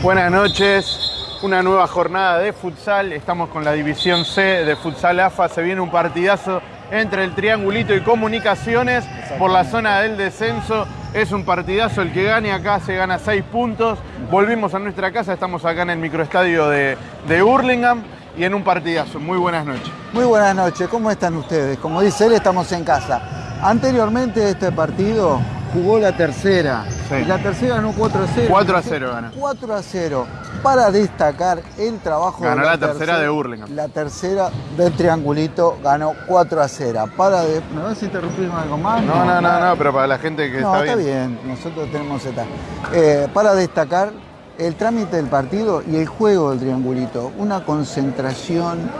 Buenas noches, una nueva jornada de futsal. Estamos con la división C de futsal AFA. Se viene un partidazo entre el Triangulito y Comunicaciones por la zona del descenso. Es un partidazo, el que gane acá se gana seis puntos. Volvimos a nuestra casa, estamos acá en el microestadio de, de Hurlingham y en un partidazo. Muy buenas noches. Muy buenas noches, ¿cómo están ustedes? Como dice él, estamos en casa. Anteriormente este partido jugó la tercera. Sí. Y la tercera ganó 4 a 0. 4 a 0 ganó. 4 a 0. Para destacar el trabajo Ganó de la tercera de Hurlingham. La tercera del triangulito ganó 4 a 0. Para de... ¿Me vas a interrumpir algo más? No, no, no, no, pero para la gente que No, está está bien. bien, nosotros tenemos esta. Eh, para destacar el trámite del partido y el juego del triangulito. Una concentración,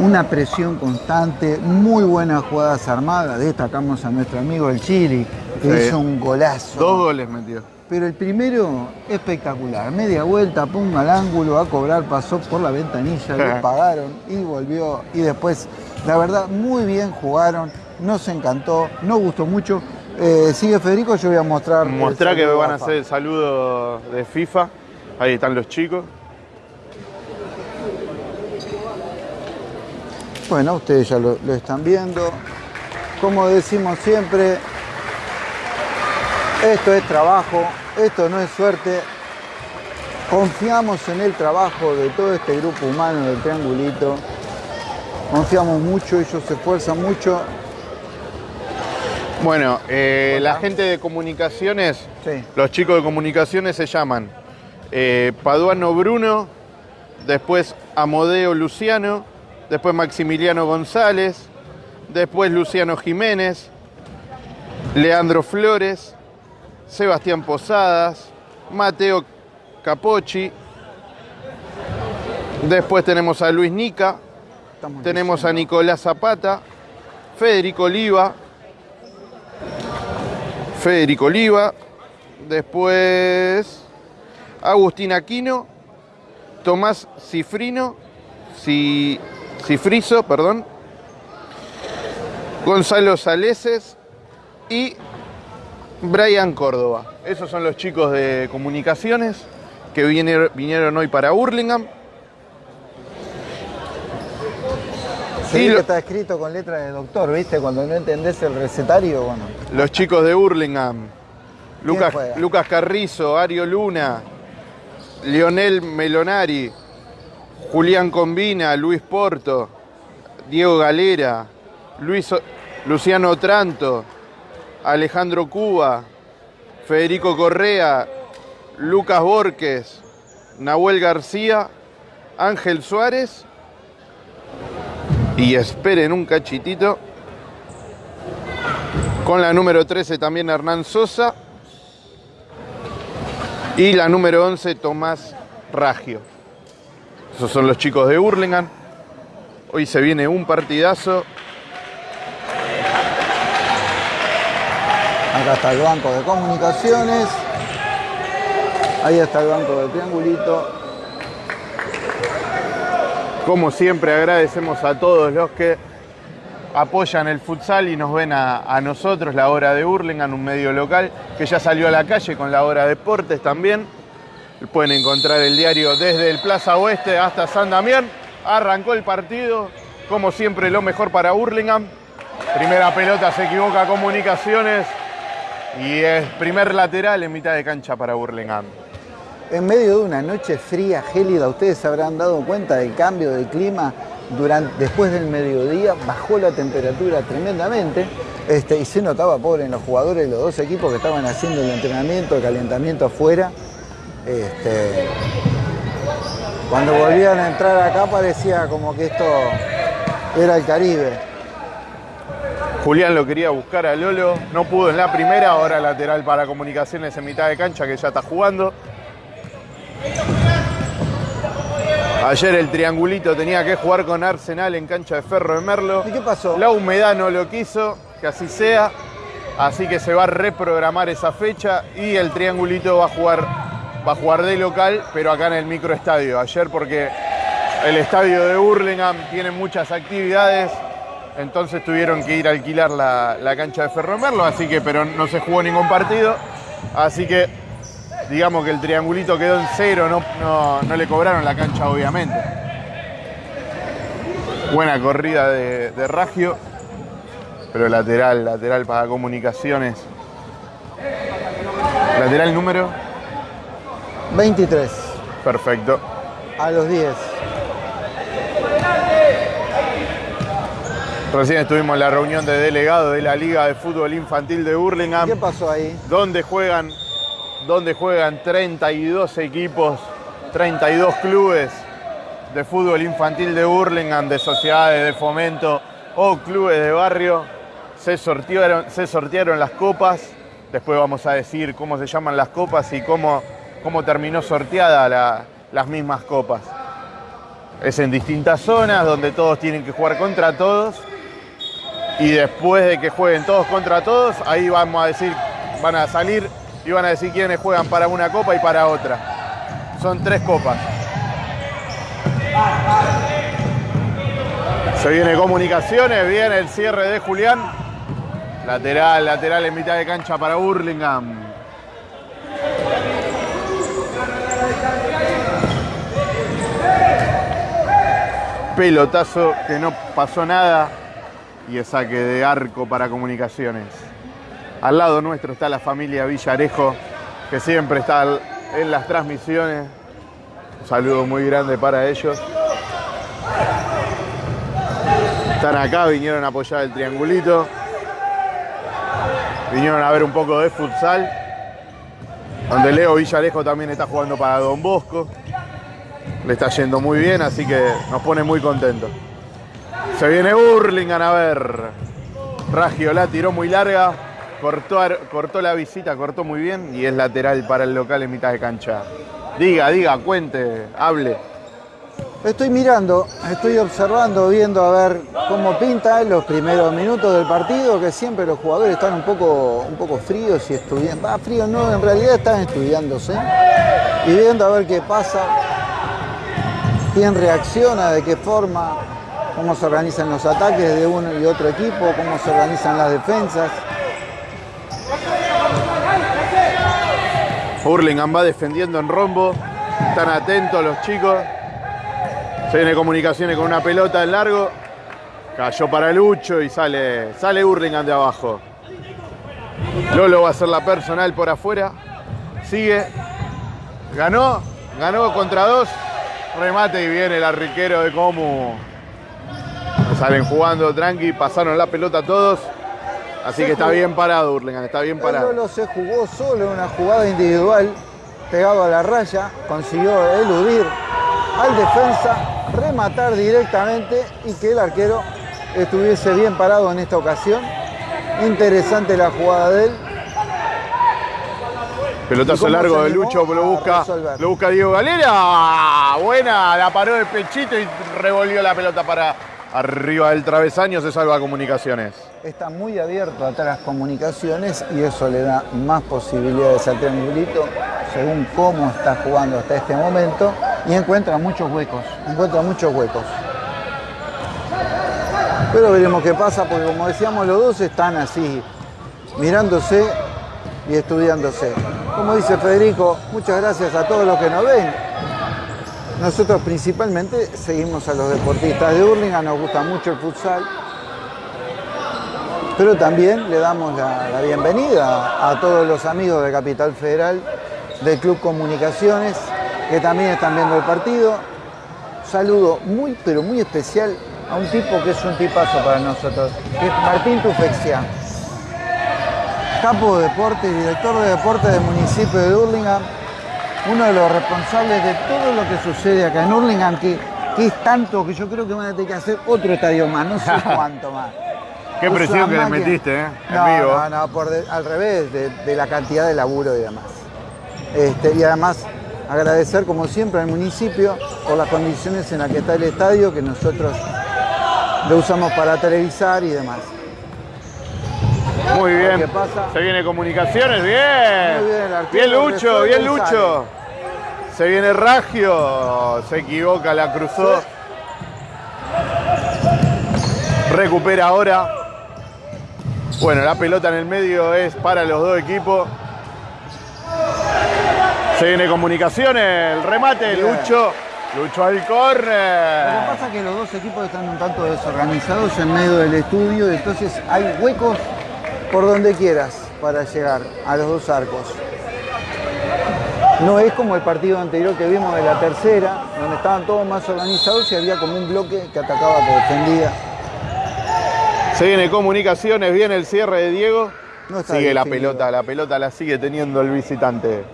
una presión constante, muy buenas jugadas armadas. Destacamos a nuestro amigo el Chili, que hizo un golazo. Dos goles metió. Pero el primero, espectacular. Media vuelta, ponga al ángulo, a cobrar, pasó por la ventanilla, le pagaron y volvió. Y después, la verdad, muy bien jugaron, nos encantó, nos gustó mucho. Eh, sigue Federico, yo voy a mostrar. el Mostrá que saludo van a hacer el saludo de FIFA. Ahí están los chicos. Bueno, ustedes ya lo, lo están viendo. Como decimos siempre, esto es trabajo, esto no es suerte. Confiamos en el trabajo de todo este grupo humano del Triangulito. Confiamos mucho, ellos se esfuerzan mucho. Bueno, eh, la gente de comunicaciones, Sí. los chicos de comunicaciones se llaman eh, Paduano Bruno, después Amodeo Luciano, después Maximiliano González, después Luciano Jiménez, Leandro Flores, Sebastián Posadas, Mateo Capocci, después tenemos a Luis Nica, tenemos a Nicolás Zapata, Federico Oliva, Federico Oliva, después Agustín Aquino, Tomás Cifrino, Ci- Cifrizo, perdón, Gonzalo Saleses y Brian Córdoba. Esos son los chicos de comunicaciones que vinieron, hoy para Hurlingham. Sí, Y que lo- está escrito con letra de doctor, ¿viste? Cuando no entendés el recetario, bueno. Los chicos de Hurlingham. Lucas? Lucas Carrizo, Ario Luna, Lionel Melonari, Julián Combina, Luis Porto, Diego Galera, Luis, Luciano Otranto, Alejandro Cuba, Federico Correa, Lucas Borques, Nahuel García, Ángel Suárez y esperen un cachitito. Con la número 13 también Hernán Sosa. Y la número 11 Tomás Raggio. Esos son los chicos de Hurlingham. Hoy se viene un partidazo. Acá está el banco de comunicaciones. Ahí está el banco de triangulito. Como siempre agradecemos a todos los que apoyan el futsal y nos ven a, nosotros, la hora de Hurlingham, un medio local que ya salió a la calle con la hora deportes también. Pueden encontrar el diario desde el Plaza Oeste hasta San Damián. Arrancó el partido, como siempre lo mejor para Hurlingham. Primera pelota se equivoca Comunicaciones y es primer lateral en mitad de cancha para Hurlingham. En medio de una noche fría, gélida, ustedes habrán dado cuenta del cambio de clima durante, después del mediodía, bajó la temperatura tremendamente este, y se notaba, pobre, en los jugadores de los dos equipos que estaban haciendo el entrenamiento, el calentamiento afuera. Este, cuando volvían a entrar acá parecía como que esto era el Caribe. Julián lo quería buscar a Lolo, no pudo en la primera, ahora lateral para comunicaciones en mitad de cancha que ya está jugando. Ayer el triangulito tenía que jugar con Arsenal en cancha de Ferro de Merlo. ¿Y qué pasó? La humedad no lo quiso, que así sea. Así que se va a reprogramar esa fecha y el triangulito va a jugar, va a jugar de local, pero acá en el microestadio. Ayer porque el estadio de Hurlingham tiene muchas actividades, entonces tuvieron que ir a alquilar la, la cancha de Ferro de Merlo, así que, pero no se jugó ningún partido. Así que digamos que el triangulito quedó en cero, no, no, no le cobraron la cancha obviamente. Buena corrida de, de Ragio, pero lateral, lateral para comunicaciones. Lateral número, 23 perfecto. a los 10. Recién estuvimos en la reunión de delegados de la Liga de Fútbol Infantil de Burlingame. ¿Qué pasó ahí? donde juegan, donde juegan 32 equipos, 32 clubes de fútbol infantil de Burlingame, de sociedades de fomento o clubes de barrio. Se sortearon, se sortearon las copas. Después vamos a decir cómo se llaman las copas y cómo, cómo terminó sorteada la- las mismas copas. Es en distintas zonas donde todos tienen que jugar contra todos y después de que jueguen todos contra todos, ahí vamos a decir, van a salir y van a decir quiénes juegan para una copa y para otra. Son tres copas. Se viene comunicaciones, viene el cierre de Julián. Lateral, lateral en mitad de cancha para Burlingame. Pelotazo que no pasó nada y es saque de arco para comunicaciones. Al lado nuestro está la familia Villarejo, que siempre está en las transmisiones. Un saludo muy grande para ellos. Están acá, vinieron a apoyar el triangulito. Vinieron a ver un poco de futsal. Donde Leo Villarejo también está jugando para Don Bosco. Le está yendo muy bien, así que nos pone muy contentos. Se viene Burlingame a ver. Raggio la tiró muy larga, cortó, cortó la visita, cortó muy bien y es lateral para el local en mitad de cancha. Diga, diga, cuente, hable. Estoy mirando, estoy observando, viendo a ver cómo pinta los primeros minutos del partido, que siempre los jugadores están un poco, un poco fríos y estudiando. Ah, fríos no, en realidad están estudiándose. Y viendo a ver qué pasa, quién reacciona, de qué forma, cómo se organizan los ataques de uno y otro equipo, cómo se organizan las defensas. Burlingame va defendiendo en rombo. Están atentos los chicos. Se viene comunicaciones con una pelota en largo. Cayó para Lucho y sale, sale Burlingame de abajo. Lolo va a hacer la personal por afuera. Sigue. Ganó. Ganó contra dos. Remate y viene el arquero de Comu. Salen jugando tranqui. Pasaron la pelota todos. Así que está bien parado Burlingame. Está bien parado. Lolo se jugó solo en una jugada individual, pegado a la raya, consiguió eludir al defensa, rematar directamente y que el arquero estuviese bien parado en esta ocasión. Interesante la jugada de él. ¿Y Pelotazo largo de Lucho, lo busca, resolver? lo busca Diego Galera. Buena, la paró de pechito y revolvió la pelota para arriba del travesaño, se salva comunicaciones. Está muy abierto atrás comunicaciones y eso le da más posibilidades al triangulito según cómo está jugando hasta este momento y encuentra muchos huecos, encuentra muchos huecos. Pero veremos qué pasa porque como decíamos los dos están así mirándose y estudiándose. Como dice Federico, muchas gracias a todos los que nos ven. Nosotros principalmente seguimos a los deportistas de Hurlingham, nos gusta mucho el futsal, pero también le damos la, bienvenida a todos los amigos de Capital Federal, del Club Comunicaciones, que también están viendo el partido. Saludo muy, pero muy especial a un tipo que es un tipazo para nosotros, que es Martín Tufexia, capo de deporte y director de deporte del municipio de Hurlingham, uno de los responsables de todo lo que sucede acá en Hurlingham, que, que es tanto que yo creo que van a tener que hacer otro estadio más, no sé cuánto más. Qué presión que le metiste, ¿eh? En No, vivo. no, no, por de- al revés, de, de la cantidad de laburo y demás. Este, y además agradecer como siempre al municipio por las condiciones en las que está el estadio, que nosotros lo usamos para televisar y demás. Muy bien. ¿Qué pasa? Se viene comunicaciones, bien. Muy bien, Bien Lucho, bien Lucho. Se viene Ragio, se equivoca, la cruzó. Recupera ahora. Bueno, la pelota en el medio es para los dos equipos. Se viene comunicaciones, el remate, Bien. Lucho. Lucho al Lo que córner. pasa es que los dos equipos están un tanto desorganizados en medio del estudio, entonces hay huecos por donde quieras para llegar a los dos arcos. No es como el partido anterior que vimos de la tercera, donde estaban todos más organizados y había como un bloque que atacaba, que defendía. Se viene comunicaciones, viene el cierre de Diego. No sigue la pelota, la pelota la sigue teniendo el visitante.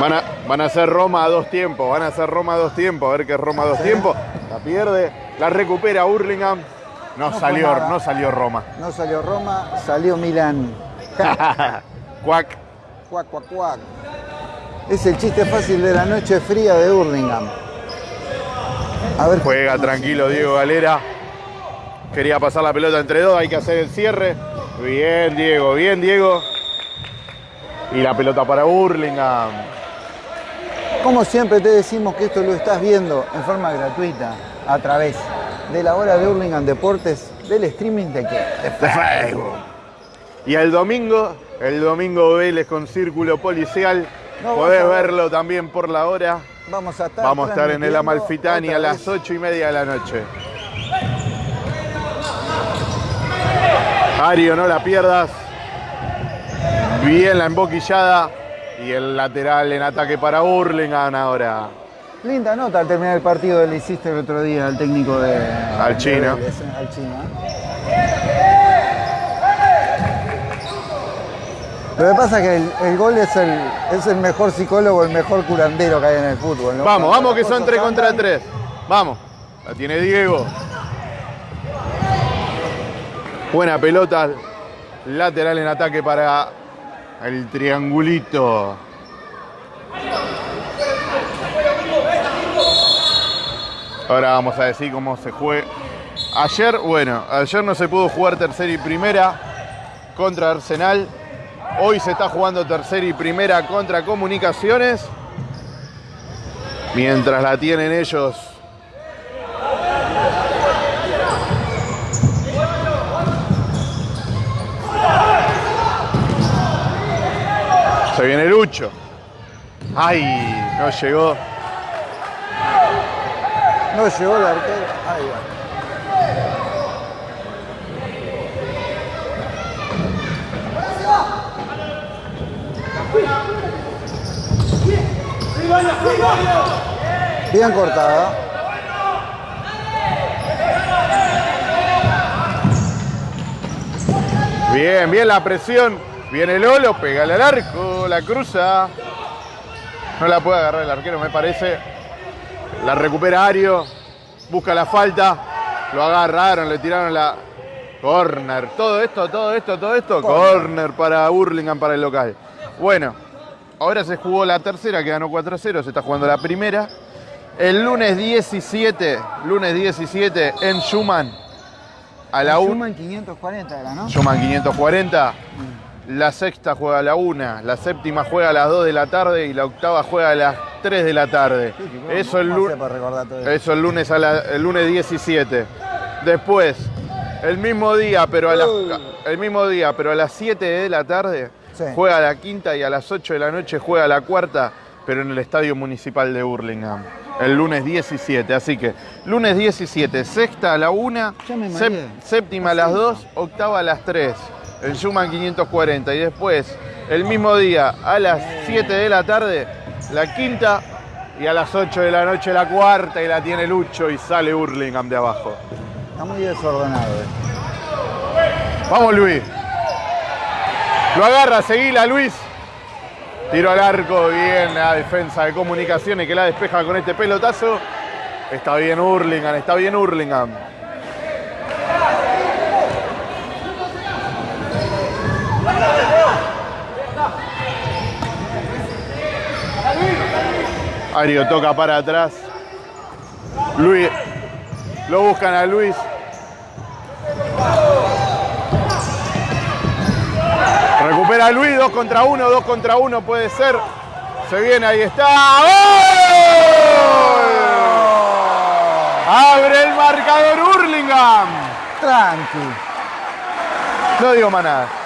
Van a, van a hacer Roma a dos tiempos, van a hacer Roma a dos tiempos, a ver qué es Roma a dos tiempos. La pierde, la recupera Hurlingham. No, salió, nada. no salió Roma. No salió Roma, salió Milán. Cuac. Cuac, cuac, cuac. Es el chiste fácil de la noche fría de Hurlingham. A ver, Juega tranquilo Diego Galera. Quería pasar la pelota entre dos, hay que hacer el cierre. Bien Diego, bien Diego. Y la pelota para Burlingame. Como siempre te decimos que esto lo estás viendo en forma gratuita a través de la hora de Hurlingham Deportes, del streaming de qué? De Facebook. Y el domingo, el domingo Vélez con círculo policial. No, Podés verlo también por la hora. Vamos a estar, Vamos a estar en el Amalfitani a las vez. ocho y media de la noche. Ario, no la pierdas. Bien la emboquillada. Y el lateral en ataque para Burlingame ahora. Linda nota al terminar el partido le hiciste el otro día al técnico de. Al de. Vélez, eh, al chino. ¿eh? Lo que pasa es que el, el gol es el, es el mejor psicólogo, el mejor curandero que hay en el fútbol. ¿no? Vamos, vamos que son cosas 3 contra andan, 3. Vamos. La tiene Diego. Buena pelota. Lateral en ataque para el triangulito. Ahora vamos a decir cómo se juega. Ayer, bueno, ayer no se pudo jugar tercera y primera contra Arsenal. Hoy se está jugando tercera y primera contra Comunicaciones. Mientras la tienen ellos. Se viene Lucho. Ay, no llegó. No llegó el arquero. Ahí va. Bien cortada. Bien, bien la presión. Viene Lolo, pega al arco, la cruza. No la puede agarrar el arquero, me parece. La recupera Ario. Busca la falta. Lo agarraron, le tiraron la. Corner. Todo esto, todo esto, todo esto. Corner. Para Burlingame, para el local. Bueno, ahora se jugó la tercera, que ganó 4-0. Se está jugando la primera. El lunes 17, lunes 17 en Schumann. A la 1. Schumann 540 era, ¿no? Schumann 540. La sexta juega a la 1, la séptima juega a las 2 de la tarde y la octava juega a las 3 de la tarde. Sí, Eso el, ¿cómo lu- hace para recordar todo eso? eso el lunes a la- el lunes 17. Después, el mismo día, pero a las, el mismo día, pero a las 7 de la tarde Sí. juega la quinta y a las 8 de la noche juega la cuarta, pero en el Estadio Municipal de Burlingame. El lunes 17, así que lunes 17, sexta a la 1, Ya me sép- mareé. séptima a las 2, octava a las 3, el Schumann 540 y después el mismo día a las 7 de la tarde, la quinta y a las 8 de la noche la cuarta y la tiene Lucho y sale Burlingame de abajo. Está muy desordenado. eh. Vamos Luis. Lo agarra, seguila Luis. Tiro al arco, bien la defensa de comunicaciones que la despeja con este pelotazo. Está bien Hurlingham, está bien Hurlingham. Ario toca para atrás. Luis. Lo buscan a Luis. Recupera Luis, 2 contra 1, 2 contra 1 puede ser. Se viene, ahí está. ¡Gol! Abre el marcador Hurlingham. Tranqui. No digo más nada.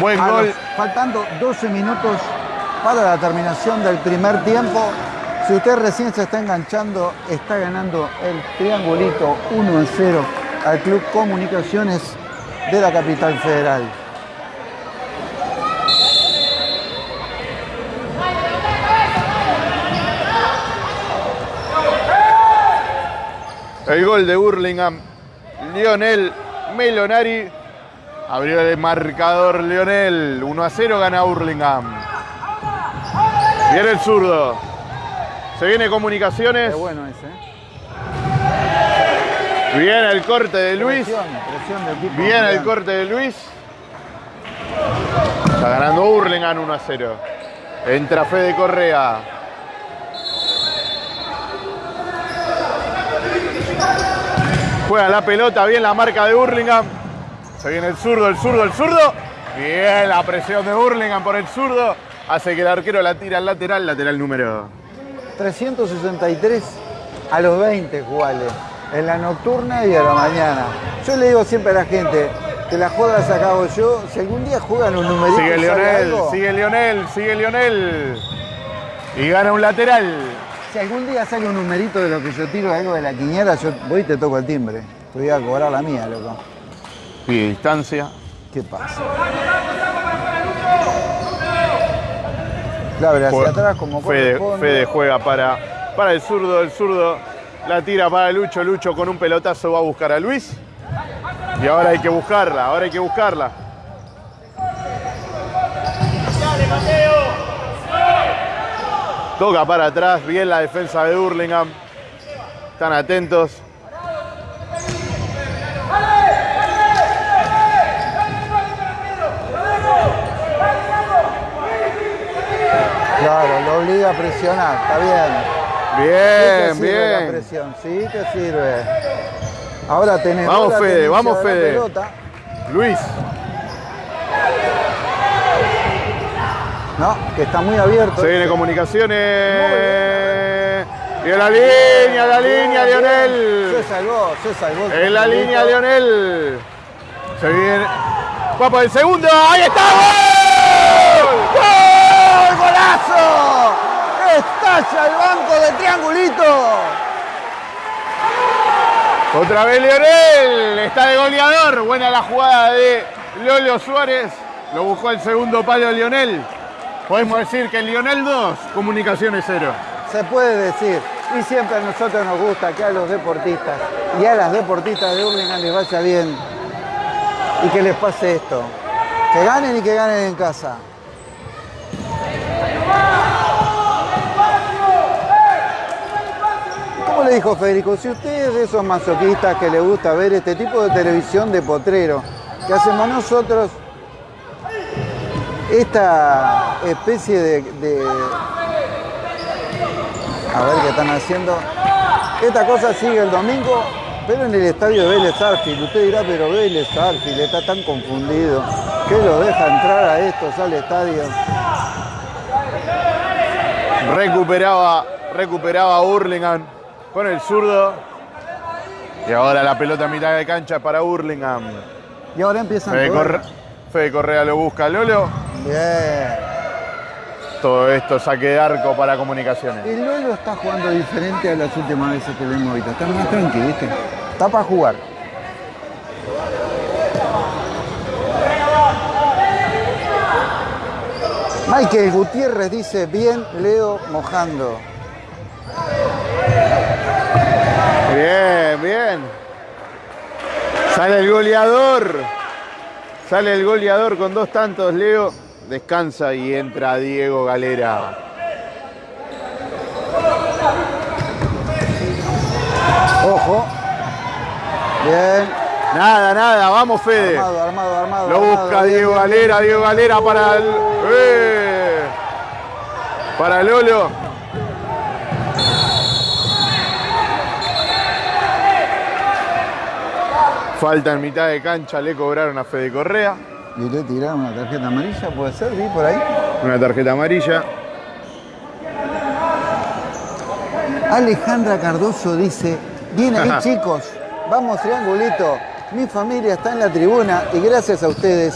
Buen gol. los- faltando 12 minutos para la terminación del primer tiempo. Si usted recién se está enganchando, está ganando el triangulito 1 a 0 al Club Comunicaciones de la capital federal. El gol de Burlingame. Lionel Melonari. Abrió el marcador Lionel. 1 a 0 gana Burlingame. Viene el zurdo. Se viene comunicaciones. Qué bueno ese. ¿eh? Viene el corte de Luis. Presión, presión equipo Viene el corte de Luis. Está ganando Burlingame 1 a 0. Entra Fede Correa. Juega la pelota, bien la marca de Burlingame. Se viene el zurdo, el zurdo, el zurdo. Bien la presión de Burlingame por el zurdo. Hace que el arquero la tira al lateral, lateral número. 363 a los 20 jugales, en la nocturna y a la mañana. Yo le digo siempre a la gente, que la joda las acabo yo, si algún día juegan un numerito Sigue Lionel, sigue Lionel, sigue Lionel. Y gana un lateral. si algún día sale un numerito de lo que yo tiro algo de la quiñera, yo voy y te toco el timbre. Te voy a cobrar la mía, loco. Pide distancia. ¿Qué pasa? La verdad, hacia Jue- atrás como Fede. Fede juega para, para el zurdo, el zurdo la tira para Lucho, Lucho con un pelotazo va a buscar a Luis. Y ahora hay que buscarla, ahora hay que buscarla. Toca para atrás, bien la defensa de Hurlingham. Están atentos. Claro, lo obliga a presionar, está bien. Sí Bien, te sirve La bien. presión, sí te sirve. Ahora tenés Vamos, la Fede, vamos, Fede. pelota. Luis. No, que está muy abierto. Se viene comunicaciones. Y en la línea, la línea, Bien, Lionel. Se salvó, se salvó. En la línea, Lionel. Se viene. Va por el segundo. ¡Ahí está! ¡Gol! ¡Gol! ¡Golazo! ¡Estalla el banco de triangulito! Otra vez Lionel. Está de goleador. Buena la jugada de Lolo Suárez. Lo buscó el segundo palo Lionel. Podemos decir que Lionel 2, comunicaciones 0. Se puede decir. Y siempre a nosotros nos gusta que a los deportistas y a las deportistas de Hurlingham les vaya bien y que les pase esto. Que ganen y que ganen en casa. ¿Cómo le dijo Federico? Si usted es de esos masoquistas que le gusta ver este tipo de televisión de potrero que hacemos nosotros, esta especie de, de- A ver qué están haciendo. Esta cosa sigue el domingo, pero en el estadio de Vélez Arfield. Usted dirá, pero Vélez Arfield está tan confundido. que lo deja entrar a estos al estadio? Recuperaba, recuperaba Hurlingham con el zurdo. Y ahora la pelota a mitad de cancha para Hurlingham. Y ahora empiezan Fede. Corre- Fede Correa lo busca Lolo. Bien. Todo esto saque de arco para comunicaciones. El Lolo está jugando diferente a las últimas veces que hemos visto. Está más tranquilo, ¿viste? Está para jugar. Michael Gutiérrez dice, bien Leo mojando. Bien, bien. Sale el goleador. Sale el goleador con dos tantos, Leo. Descansa y entra Diego Galera. Ojo. Bien. Nada, nada, vamos Fede. Armado, armado, armado. Lo busca Diego bien, Galera, Diego Galera para el. ¡Eh! Para Lolo. Falta en mitad de cancha, le cobraron a Fede Correa. Y le tiraron una tarjeta amarilla, puede ser, vi por ahí. Una tarjeta amarilla. Alejandra Cardoso dice, Bien ahí, chicos. Vamos, triangulito. Mi familia está en la tribuna y gracias a ustedes.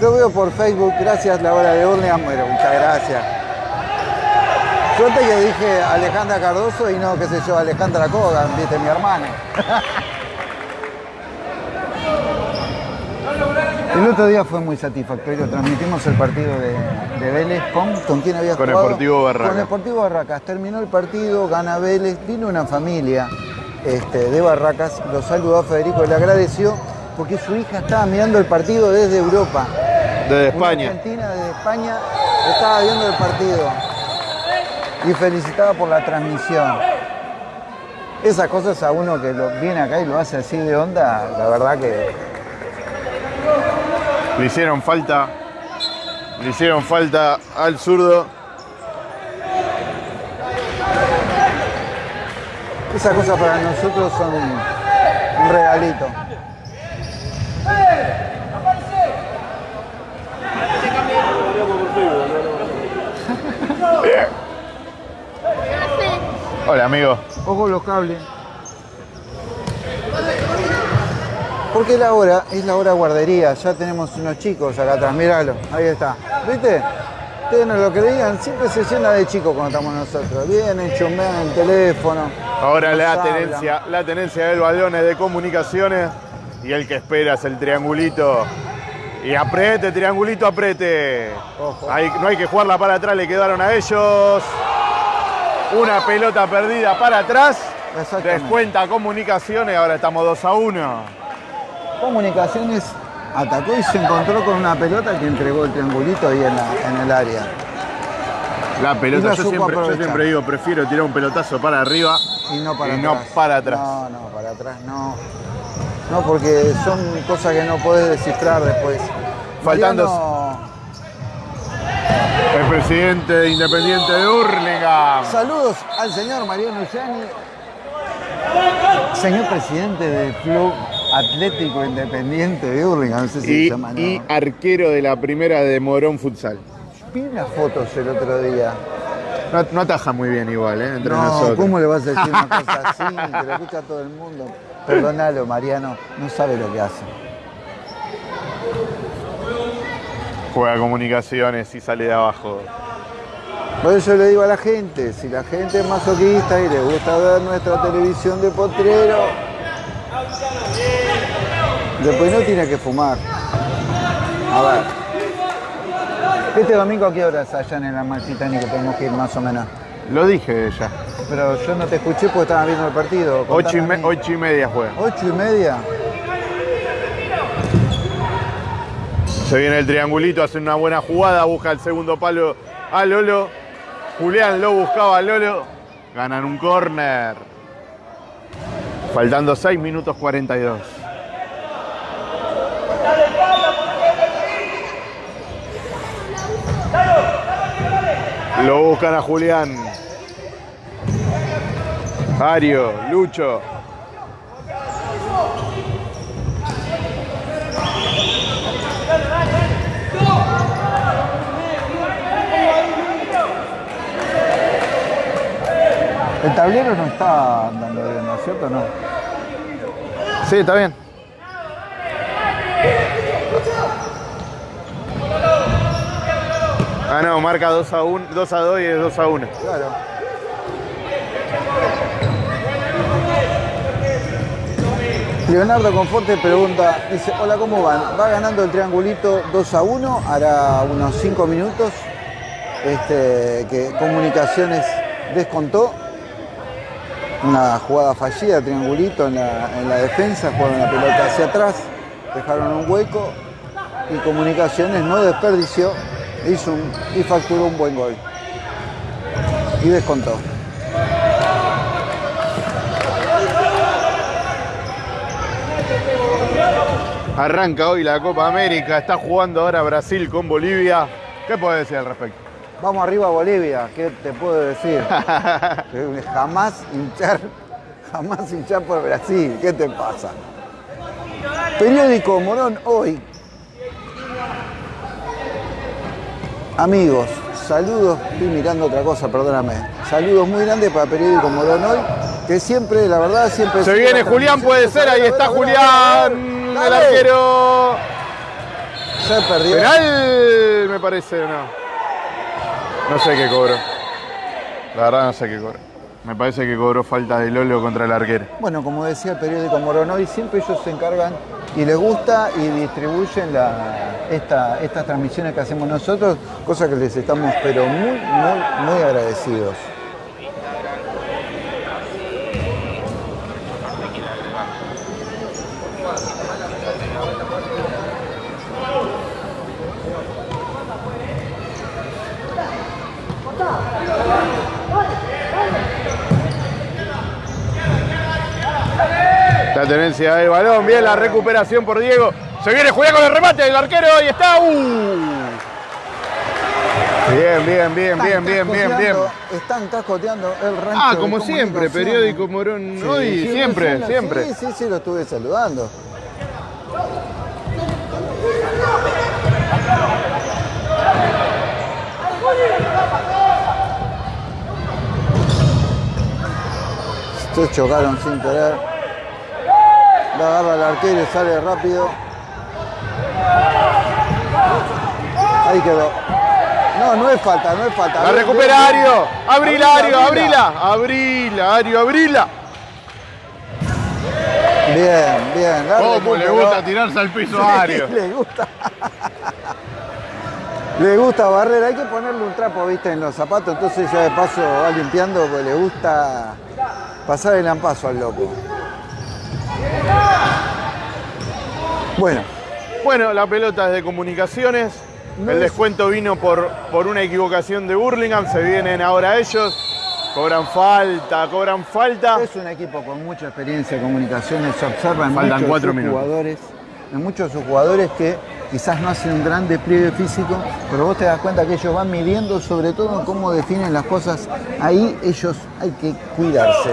Lo veo por Facebook, gracias la hora de Urnia. Bueno, muchas gracias. Suerte que dije Alejandra Cardoso y no, qué sé yo, Alejandra Kogan, viste, mi hermana. El otro día fue muy satisfactorio. Transmitimos el partido de, de Vélez con, ¿con quién había Con jugado? Sportivo Barracas. Con Sportivo Barracas. Terminó el partido, gana Vélez. Vino una familia este, de Barracas, lo saludó a Federico, le agradeció porque su hija estaba mirando el partido desde Europa. Desde Una España. argentina desde España estaba viendo el partido y felicitaba por la transmisión. Esas cosas a uno que lo, viene acá y lo hace así de onda, la verdad que Le hicieron falta. Le hicieron falta al zurdo. esas cosas para nosotros son un regalito. Hola, amigo. Ojo los cables. Porque la hora es la hora guardería. Ya tenemos unos chicos acá atrás. Míralo, ahí está. ¿Viste? Ustedes no lo creían, siempre se llena de chicos cuando estamos nosotros. Vienen, chumbean el teléfono. Ahora la hablan. tenencia, la tenencia del balón es de comunicaciones y el que espera es el triangulito. Y apriete, triangulito. Ojo. Ahí no hay que jugarla para atrás, le quedaron a ellos. Una pelota perdida para atrás. Descuenta comunicaciones, ahora estamos 2 a 1. Comunicaciones atacó y se encontró con una pelota que entregó el triangulito ahí en, la- en el área. La pelota, la yo siempre, yo aprovechar. siempre digo, prefiero tirar un pelotazo para arriba Y no para y atrás. no para atrás. No, no, para atrás no. No, porque son cosas que no podés descifrar después. Faltando- Mariano, El presidente de Independiente de Hurlingham. saludos al señor Mariano Ullani, señor presidente del Club Atlético Independiente de Hurlingham, no sé si Y, se llama, ¿no? y arquero de la primera de Morón Futsal. Vi unas fotos el otro día. No, no ataja muy bien igual, ¿eh? Entre no, nosotros. ¿cómo le vas a decir una cosa así? Que lo escucha todo el mundo. Perdónalo, Mariano, no sabe lo que hace. Juega comunicaciones y sale de abajo. Por eso le digo a la gente, si la gente es masoquista y le gusta ver nuestra televisión de potrero, después no tiene que fumar. A ver. Este domingo a qué horas allá en el Amalfitani que tenemos que ir más o menos. Lo dije ya. Pero yo no te escuché porque estaba viendo el partido. Ocho y, me- ocho y media juega. Ocho y media. Se viene el triangulito, hace una buena jugada, busca el segundo palo a Lolo. Julián lo buscaba a Lolo. Ganan un córner. Faltando 6 minutos 42. Lo buscan a Julián. Ario, Lucho. El tablero no está andando bien, ¿no es cierto? No. Sí, está bien. Ah, no, marca 2 a 1, 2 a 2 y es 2 a 1. Claro. Leonardo Conforte pregunta, dice, hola, ¿cómo van? Va ganando el triangulito 2 a 1, hará unos 5 minutos, este, que Comunicaciones descontó. Una jugada fallida, triangulito en la, en la defensa, jugaron la pelota hacia atrás, dejaron un hueco y Comunicaciones no desperdició, hizo un- y facturó un buen gol. Y descontó. Arranca hoy la Copa América, está jugando ahora Brasil con Bolivia. ¿Qué puedes decir al respecto? Vamos arriba a Bolivia, ¿qué te puedo decir? jamás hinchar, jamás hinchar por Brasil, ¿qué te pasa? Periódico Morón hoy. Amigos, saludos, estoy mirando otra cosa, perdóname. Saludos muy grandes para Periódico Morón hoy. que siempre, la verdad, siempre... Se viene Julián, puede ser, ahí está. Julián, el arquero. Se perdió. Penal, me parece, o no. No sé qué cobró. La verdad no sé qué cobró. Me parece que cobró falta de Lolo contra el arquero. Bueno, como decía el periódico Moronoy, siempre ellos se encargan y les gusta y distribuyen la- esta- estas transmisiones que hacemos nosotros, cosa que les estamos pero muy, muy, muy agradecidos. La tenencia del balón, bien la recuperación por Diego. Se viene Julián con el remate, el arquero ahí está. ¡Uh! Bien, bien, bien, bien, bien, bien, bien. Están cascoteando el rancho. Ah, de como siempre, periódico Morón. Sí, Hoy, sí, siempre, siempre. Sí, sí, sí, lo estuve saludando. Estos chocaron sin querer. La agarra el arquero y sale rápido. Ahí quedó. No, no es falta, no es falta. La recupera. Ario. Abrila, Ario, Abrila. abrila. Ario, abrila. Bien, bien. ¿Cómo le gusta tirarse al piso a Ario? Le gusta. le gusta barrer. Hay que ponerle un trapo, viste, en los zapatos. Entonces ya de paso va limpiando porque le gusta pasar el ampazo al loco. Bueno, Bueno, la pelota es de comunicaciones. No El es- descuento vino por, por una equivocación de Burlingame. Se vienen ahora ellos. Cobran falta, cobran falta. es un equipo con mucha experiencia en comunicaciones. Se observa en Faltan muchos de cuatro sus jugadores. En muchos de sus jugadores que quizás no hacen un gran despliegue físico, pero vos te das cuenta que ellos van midiendo sobre todo en cómo definen las cosas. Ahí ellos hay que cuidarse.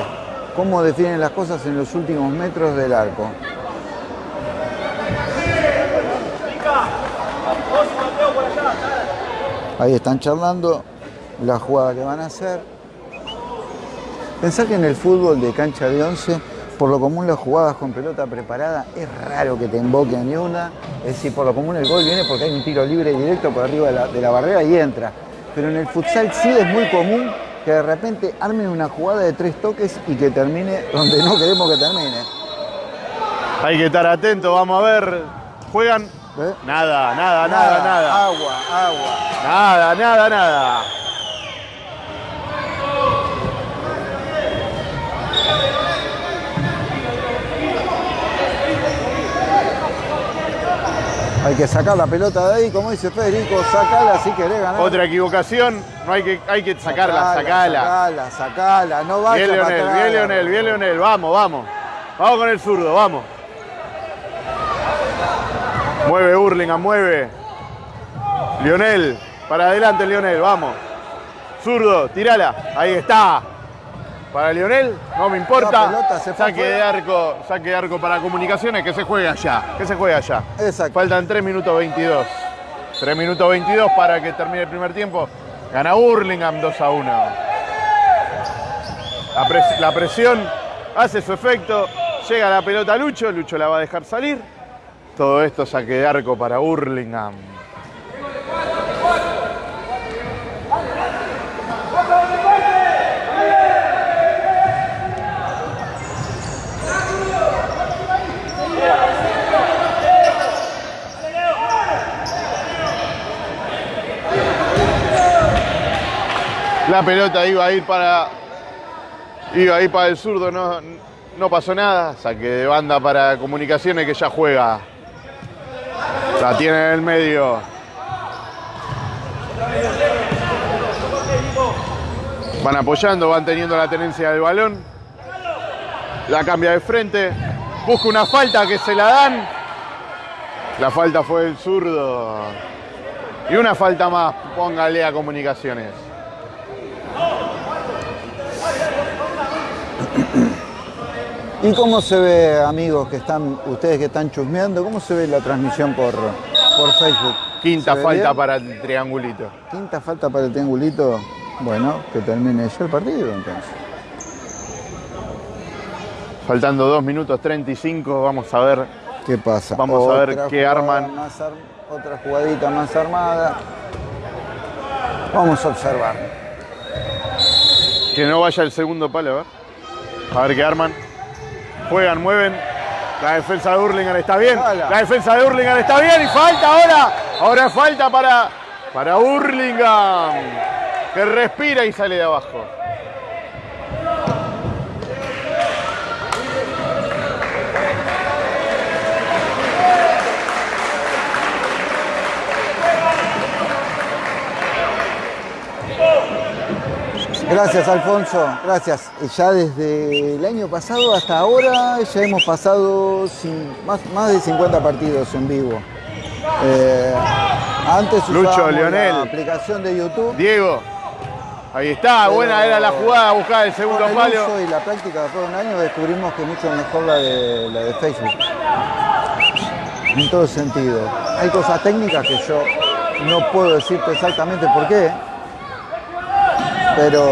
Cómo definen las cosas en los últimos metros del arco. Ahí están charlando la jugada que van a hacer. Pensar que en el fútbol de cancha de 11, por lo común las jugadas con pelota preparada, es raro que te invoquen ni una. Es decir, por lo común el gol viene porque hay un tiro libre directo por arriba de la, de la barrera y entra. Pero en el futsal sí es muy común que de repente armen una jugada de tres toques y que termine donde no queremos que termine. Hay que estar atento, vamos a ver. Juegan. ¿Ves? Nada, nada, nada, nada. Agua, agua. Nada, nada, nada. Hay que sacar la pelota de ahí, como dice Federico, sacala si querés ganar. Otra equivocación. No hay que, hay que sacarla, sacala. Sacala, sacala, no vaya Bien Leonel, bien Leonel, bien Leonel. Vamos, vamos. Vamos con el zurdo, vamos. Mueve Hurlingham, mueve. Lionel, para adelante Lionel, vamos. Zurdo, tirala. Ahí está. Para Lionel, no me importa. Pelota se saque de arco, saque de arco para comunicaciones, que se juegue allá. Que se juegue allá. Exacto. Faltan 3 minutos 22. 3 minutos 22 para que termine el primer tiempo. Gana Hurlingham 2 a 1. La, pres- la presión hace su efecto. Llega la pelota a Lucho. Lucho la va a dejar salir. Todo esto saque de arco para Hurlingham. La pelota iba a ir para. Iba a ir para el zurdo, no, no pasó nada. Saque de banda para comunicaciones que ya juega. La tiene en el medio. Van apoyando, van teniendo la tenencia del balón. La cambia de frente. Busca una falta que se la dan. La falta fue del zurdo. Y una falta más, póngale a comunicaciones. ¿Y cómo se ve, amigos, que están, ustedes que están chusmeando, cómo se ve la transmisión por, por Facebook? Quinta ¿Se ve falta bien? para el triangulito. Quinta falta para el triangulito. Bueno, que termine ya el partido entonces. Faltando 2 minutos 35, vamos a ver. ¿Qué pasa? Vamos a ver qué arman. más ar- otra jugadita más armada. Vamos a observar. Que no vaya el segundo palo, ver. A ver qué arman. Juegan, mueven. La defensa de Hurlingham está bien. La defensa de Hurlingham está bien. Y falta ahora. Ahora falta para, para Hurlingham. Que respira y sale de abajo. Gracias, Alfonso. Gracias. Ya desde el año pasado hasta ahora ya hemos pasado más, más de 50 partidos en vivo. Eh, antes Lucho, Leonel. la aplicación de YouTube. Diego. Ahí está. Buena era la jugada. Buscar el segundo el palo. uso y la práctica después de un año descubrimos que mucho mejor la de, la de Facebook. En todo sentido. Hay cosas técnicas que yo no puedo decirte exactamente por qué, pero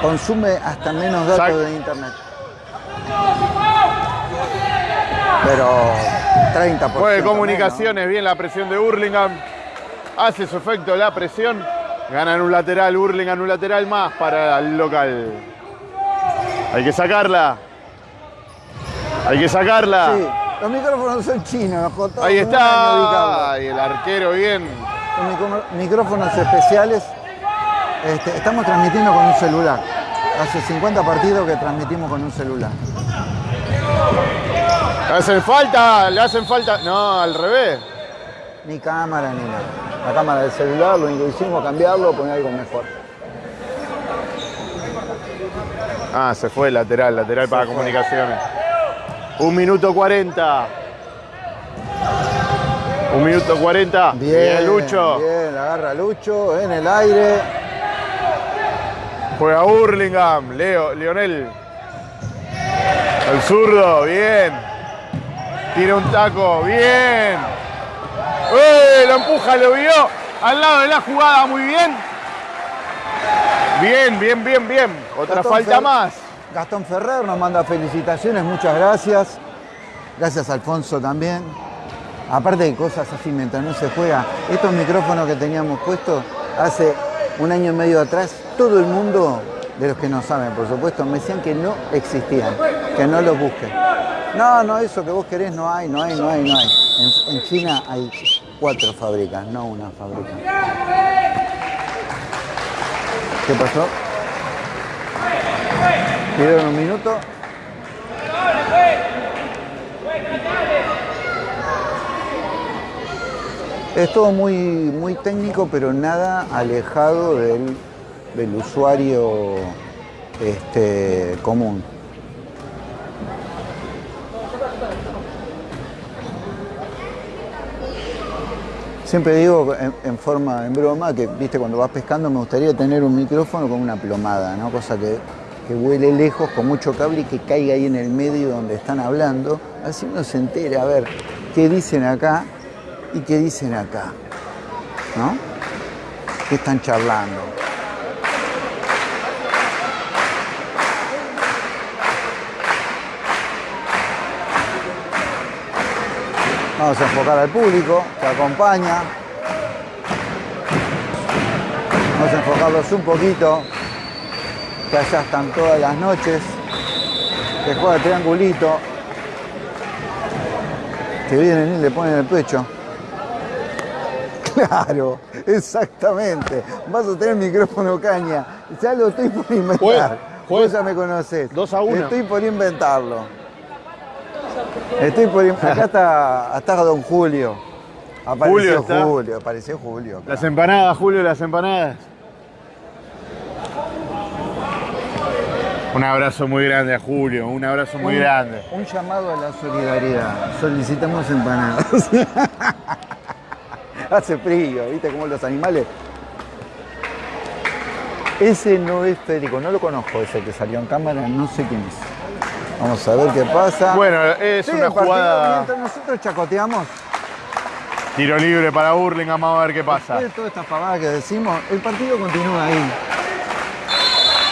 consume hasta menos datos Exacto. de internet. Pero 30%. Mueve menos. comunicaciones, bien la presión de Hurlingham. Hace su efecto la presión. Ganan un lateral, Hurlingham un lateral más para el local. Hay que sacarla. Hay que sacarla. Sí, los micrófonos son chinos, Ahí está. Y el arquero bien. Micro- micrófonos especiales. Este, estamos transmitiendo con un celular. Hace 50 partidos que transmitimos con un celular. Le hacen falta, le hacen falta. No, al revés. Ni cámara ni nada. La cámara del celular, lo único que hicimos cambiarlo, poner algo mejor. Ah, se fue lateral, lateral para fue. comunicaciones. Un minuto 40. Un minuto 40. Bien, Lucho. Bien, agarra Lucho en el aire. Juega Hurlingham, Leo, Lionel. El zurdo, bien. Tira un taco, bien. Lo empuja, lo vio. Al lado de la jugada, muy bien. Bien, bien, bien, bien. Otra Gastón falta Fer- más. Gastón Ferrer nos manda felicitaciones, muchas gracias. Gracias Alfonso también. Aparte de cosas así mientras no se juega, estos micrófonos que teníamos puestos hace un año y medio atrás, todo el mundo, de los que no saben por supuesto, me decían que no existían, que no los busquen. No, no, eso que vos querés no hay, no hay, no hay, no hay. En, China hay cuatro fábricas, no una fábrica. ¿Qué pasó? ¿Pidieron un minuto? Es todo muy, muy técnico, pero nada alejado del, del usuario este, común. Siempre digo en, forma, en broma, que viste cuando vas pescando me gustaría tener un micrófono con una plomada, ¿no? Cosa que, que vuele lejos con mucho cable y que caiga ahí en el medio donde están hablando. Así uno se entera a ver qué dicen acá y qué dicen acá. ¿No? ¿Qué están charlando? Vamos a enfocar al público que acompaña. Vamos a enfocarlos un poquito. Que allá están todas las noches. Que juega triangulito. Que vienen y le ponen el pecho. Claro, exactamente. Vas a tener micrófono caña. Ya lo estoy por inventar. Juez. Vos ya me conocés. Dos a uno. Estoy por inventarlo. Estoy por... in- Acá está, está Don Julio. Apareció Julio está. Julio, apareció Julio. Las empanadas, Julio, las empanadas. Un abrazo muy grande a Julio, un abrazo muy Un- grande. Un llamado a la solidaridad. Solicitamos empanadas. Hace frío, ¿viste? Como los animales. Ese no es Federico, no lo conozco, ese que salió en cámara, no sé quién es. Vamos a ver qué pasa. Bueno, es una jugada. Mientras nosotros chacoteamos, Tiro libre para Burlingame, vamos a ver qué pasa. después de toda esta pavada que decimos, el partido continúa ahí.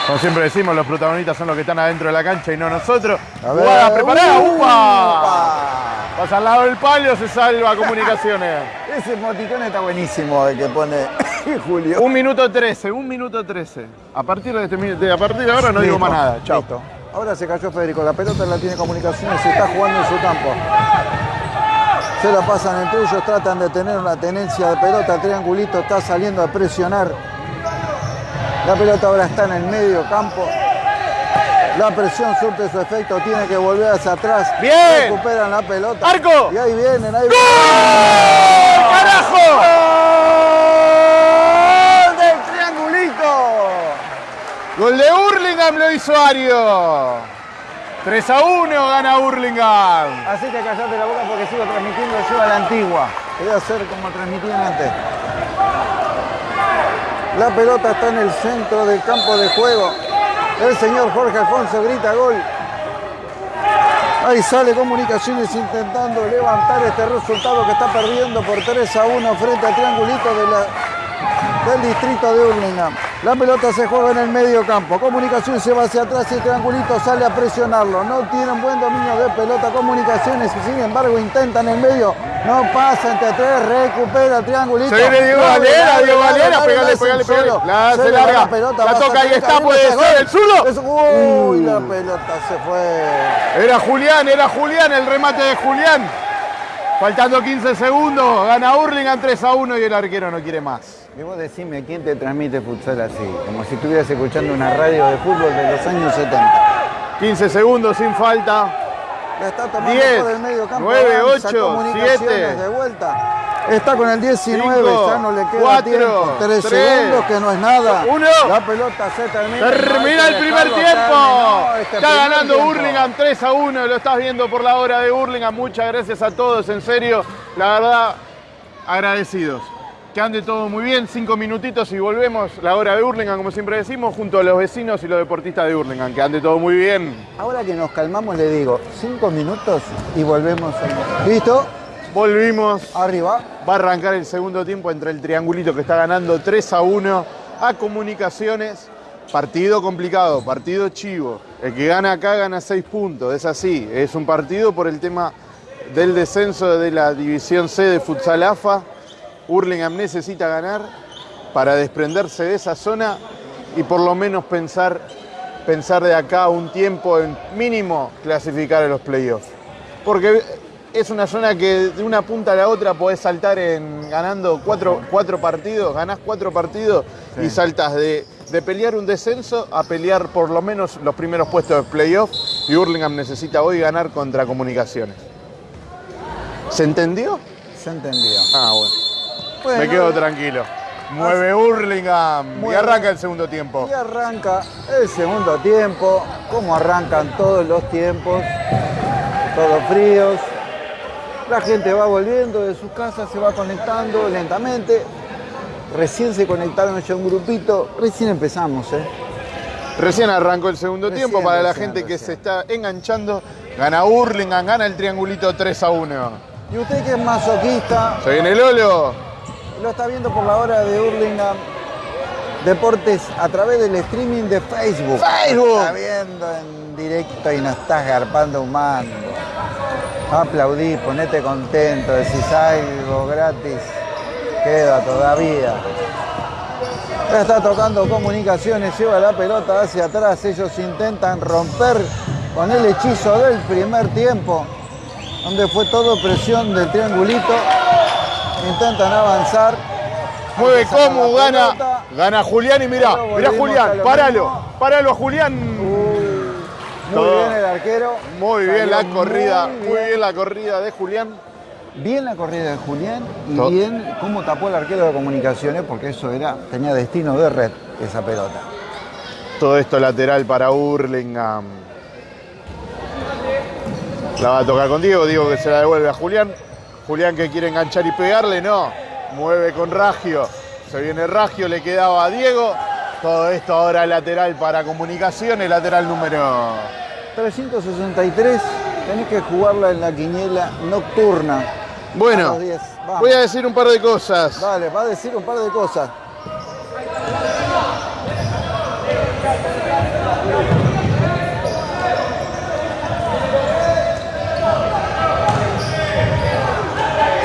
Como siempre decimos, los protagonistas son los que están adentro de la cancha y no nosotros. A ver. Jugada preparada. Pasa al lado del palo, se salva comunicaciones. Ese moticón está buenísimo el que pone Julio. Un minuto 13, un minuto 13. A partir de, este, de- a partir de ahora no digo más nada. Chao. listo. Ahora se cayó Federico, la pelota la tiene comunicaciones y está jugando en su campo. Se la pasan entre ellos, tratan de tener una tenencia de pelota, el triangulito está saliendo a presionar. La pelota ahora está en el medio campo. La presión surte su efecto, tiene que volver hacia atrás. Bien. Recuperan la pelota. ¡Arco! Y ahí vienen, ahí ¡Gol! ¡Carajo! ¡Gol del triangulito! Gol de Hurlingham lo hizo Ario. 3 a 1 gana Hurlingham. Así que callate la boca porque sigo transmitiendo yo a la antigua. Voy a hacer como transmitían antes. La pelota está en el centro del campo de juego. El señor Jorge Alfonso grita gol. Ahí sale Comunicaciones intentando levantar este resultado que está perdiendo por 3 a 1 frente al triangulito de la- del distrito de Hurlingham. La pelota se juega en el medio campo. Comunicaciones se va hacia atrás y el triangulito sale a presionarlo. No tienen buen dominio de pelota. Comunicaciones, sin embargo, intentan en el medio. No pasa entre tres. Recupera el triangulito. Se viene Diego Valera, Diego Valera, pegale, pegale, pegale. La Se larga. pelota, La va a toca, ahí está, puede ser el. Es- Uy, Uh. la pelota se fue. Era Julián, era Julián, el remate de Julián. Faltando 15 segundos, gana Hurlingham 3 a 1 y el arquero no quiere más. Y vos decime quién te transmite futsal así, como si estuvieras escuchando una radio de fútbol de los años 70. 15 segundos sin falta. La está tomando 10, por el medio campo. 9, avanza 8, Comunicaciones 7. de vuelta. Está con el 19, Cinco, ya no le queda cuatro, tiempo. 3 tres, segundos, que no es nada. uno. La pelota se termina. Termina el primer tiempo. terminó este Está primer ganando tiempo. Hurlingham 3 a 1. Lo estás viendo por la hora de Hurlingham. Muchas gracias a todos, en serio. La verdad, agradecidos. Que ande todo muy bien. Cinco minutitos y volvemos. La hora de Hurlingham, como siempre decimos, junto a los vecinos y los deportistas de Hurlingham. Que ande todo muy bien. Ahora que nos calmamos, le digo, 5 minutos y volvemos. ¿Listo? Volvimos. Arriba. Va a arrancar el segundo tiempo entre el triangulito que está ganando 3 a 1 a Comunicaciones. Partido complicado, partido chivo. El que gana acá gana 6 puntos, es así. Es un partido por el tema del descenso de la División C de Futsal AFA. Hurlingham necesita ganar para desprenderse de esa zona y por lo menos pensar, pensar de acá un tiempo en mínimo clasificar a los playoffs. Porque es una zona que de una punta a la otra podés saltar en ganando cuatro, cuatro partidos, ganás cuatro partidos y saltas de, de pelear un descenso a pelear por lo menos los primeros puestos de playoff y Hurlingham necesita hoy ganar contra Comunicaciones. ¿Se entendió? Se entendió. Ah, bueno. Bueno, Me quedo tranquilo. Mueve Hurlingham y arranca el segundo tiempo. Y arranca el segundo tiempo, como arrancan todos los tiempos, todos fríos. La gente va volviendo de sus casas, se va conectando lentamente. Recién se conectaron ya un grupito, recién empezamos, ¿eh? Recién arrancó el segundo Recién, tiempo para la recién, gente que se está enganchando. Gana Hurlingham, gana el triangulito 3 a 1. Y usted que es masoquista, Se viene Lolo. Lo está viendo por la hora de Hurlingham Deportes a través del streaming de Facebook. Facebook. Está viendo en directo y nos estás garpando un mango. Aplaudí, ponete contento, decís algo gratis. Queda todavía. Está tocando comunicaciones, lleva la pelota hacia atrás. Ellos intentan romper con el hechizo del primer tiempo, donde fue todo presión del triangulito. Intentan avanzar. Mueve como gana. pelota. Gana Julián y mirá, mirá Julián, lo páralo, mismo. páralo a Julián. Muy bien el arquero. Muy bien la corrida, muy muy bien la corrida de Julián. Bien la corrida de Julián y bien cómo tapó el arquero de comunicaciones, porque eso era, tenía destino de red, esa pelota. Todo esto lateral para Hurlingham. La va a tocar con Diego, Diego que se la devuelve a Julián. Julián que quiere enganchar y pegarle, no. Mueve con Ragio. Se viene Ragio, le quedaba a Diego. Todo esto ahora lateral para comunicaciones, lateral número 363, tenés que jugarla en la quiniela nocturna. Bueno, los 10. Vamos. voy a decir un par de cosas. Dale, va a decir un par de cosas.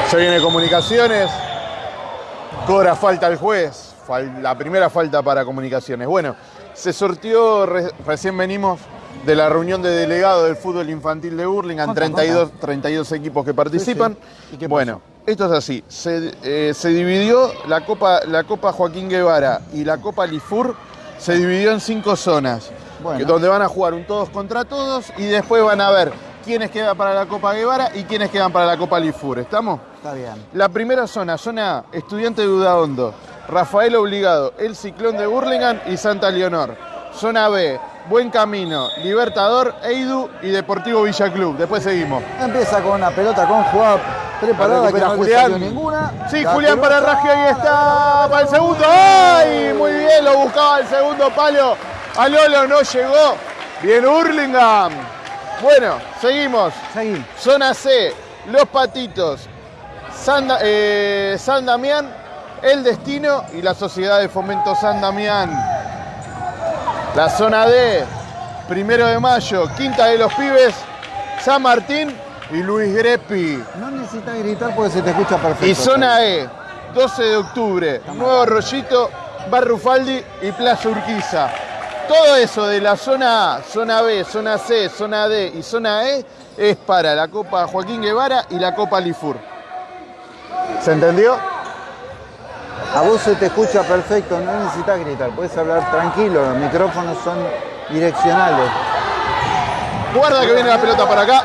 Se viene comunicaciones. Cobra falta el juez. La primera falta para comunicaciones. Bueno, se sortió, recién venimos de la reunión de delegados del fútbol infantil de Burlingame, 32, 32 equipos que participan. bueno, esto es así. Eh, se, dividió la Copa, la Copa Joaquín Guevara y la Copa Lifur, se dividió en cinco zonas, donde van a jugar un todos contra todos y después van a ver quiénes quedan para la Copa Guevara y quiénes quedan para la Copa Lifur. ¿Estamos? Está bien. La primera zona, zona A, Estudiante de Udaondo, Rafael Obligado, El Ciclón de Burlingame y Santa Leonor. Zona B, Buen Camino, Libertador, Eidu y Deportivo Villa Club. Después seguimos. Empieza con una pelota con jugada preparada que no Julián. ninguna. Sí, Julián para Raggio, ahí está para el segundo. ¡Ay! Muy bien, lo buscaba el segundo palo. A Lolo no llegó. Bien Hurlingham. Bueno, seguimos. Seguimos. Zona C, Los Patitos, San, eh, San Damián, El Destino y la Sociedad de Fomento San Damián. La zona D, primero de mayo, Quinta de los Pibes, San Martín y Luis Grepi. No necesitas gritar porque se te escucha perfecto. Y zona E, 12 de octubre, Nuevo Rollito, Barrufaldi y Plaza Urquiza. Todo eso de la zona A, zona B, zona C, zona D y zona E es para la Copa Joaquín Guevara y la Copa Lifur. ¿Se entendió? A vos se te escucha perfecto, no necesitas gritar, puedes hablar tranquilo, los micrófonos son direccionales. Guarda que viene la pelota para acá.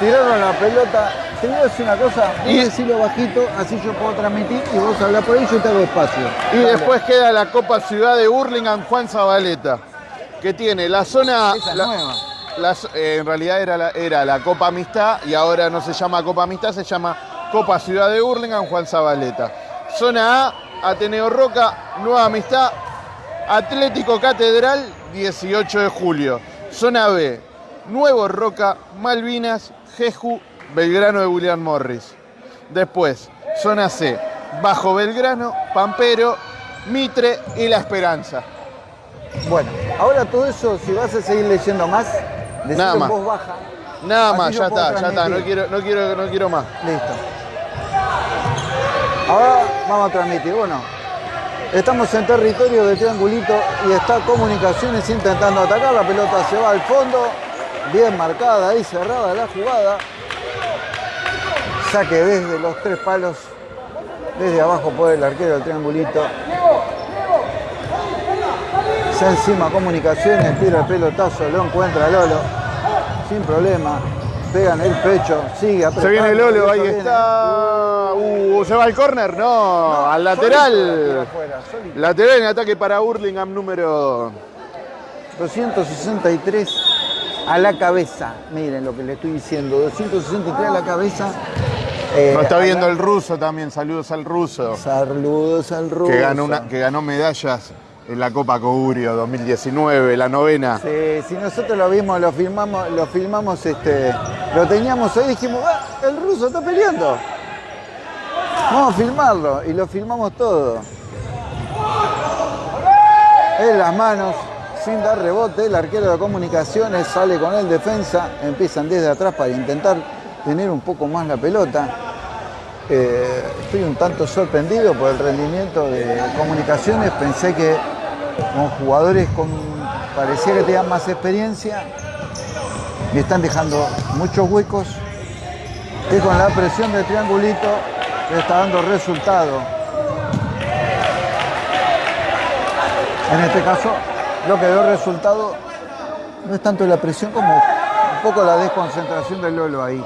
Tiraron la pelota. Te voy a decir una cosa, y decirlo bajito, así yo puedo transmitir y vos hablar por ahí, yo te hago espacio. Y después queda la Copa Ciudad de Burlingame Juan Zabaleta, que tiene la zona... nueva. Eh, en realidad era la, era la Copa Amistad y ahora no se llama Copa Amistad, se llama Copa Ciudad de Burlingame Juan Zabaleta. Zona A, Ateneo Roca, Nueva Amistad, Atlético Catedral, 18 de julio. Zona B, Nuevo Roca, Malvinas, Jeju, Belgrano de William Morris. Después, zona C, Bajo Belgrano, Pampero, Mitre y La Esperanza. Bueno, ahora todo eso, si vas a seguir leyendo más, Nada más. voz baja. Nada más, ya está, ya está, no quiero, no quiero, no quiero más. Listo. Ahora vamos a transmitir. Bueno, estamos en territorio de Triangulito y está Comunicaciones intentando atacar. La pelota se va al fondo. Bien marcada ahí, cerrada la jugada. Saque desde los tres palos. Desde abajo por el arquero del Triangulito. Se encima Comunicaciones, tira el pelotazo, lo encuentra Lolo. Sin problema pegan el pecho, sigue Se viene Lolo, ahí está. Uh, se va al córner, no, al lateral. lateral en ataque para Hurlingham número 263 a la cabeza. Miren lo que le estoy diciendo, 263 a la cabeza. Eh, está viendo el ruso también, saludos al ruso. Saludos al ruso. Que ganó, una, que ganó medallas en la Copa Cogurio 2019, la novena. Sí, si nosotros lo vimos, lo filmamos, lo filmamos, este, lo teníamos ahí, dijimos, ah, el ruso está peleando. Vamos a filmarlo y lo filmamos todo. En las manos, sin dar rebote, el arquero de comunicaciones sale con el defensa, empiezan desde atrás para intentar tener un poco más la pelota. Eh, estoy un tanto sorprendido por el rendimiento de comunicaciones. Pensé que con jugadores con parecía que tenían más experiencia y están dejando muchos huecos y con la presión del triangulito le está dando resultado. En este caso, lo que dio resultado no es tanto la presión como un poco la desconcentración del Lolo ahí.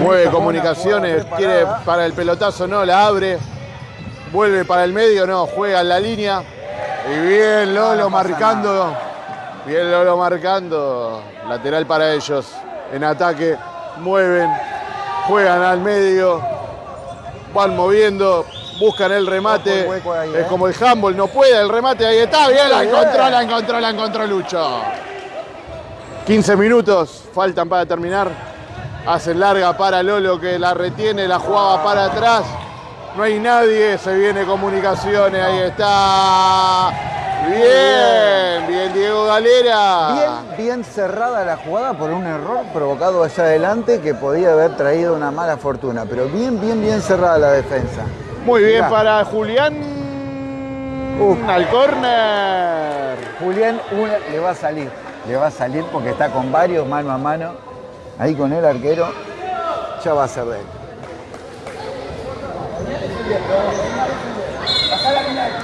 Mueve comunicaciones, quiere para el pelotazo, no, la abre. Vuelve para el medio, no, juega en la línea. Y bien Lolo marcando. Bien Lolo marcando. Lateral para ellos. En ataque. Mueven. Juegan al medio. Van moviendo. Buscan el remate. es ¿eh? como el handball. No puede el remate. Ahí está. Bien, la encontró, la encontró, la encontró Lucho. 15 minutos faltan para terminar. Hace larga para Lolo que la retiene, la jugaba para atrás. No hay nadie, se viene comunicaciones, ahí está. Bien, bien Diego Galera. Bien, bien cerrada la jugada por un error provocado allá adelante que podía haber traído una mala fortuna, pero bien, bien, bien cerrada la defensa. Muy bien para Julián. Uf. Al córner. Julián una, le va a salir, le va a salir porque está con varios mano a mano, ahí con el arquero, ya va a ser de él.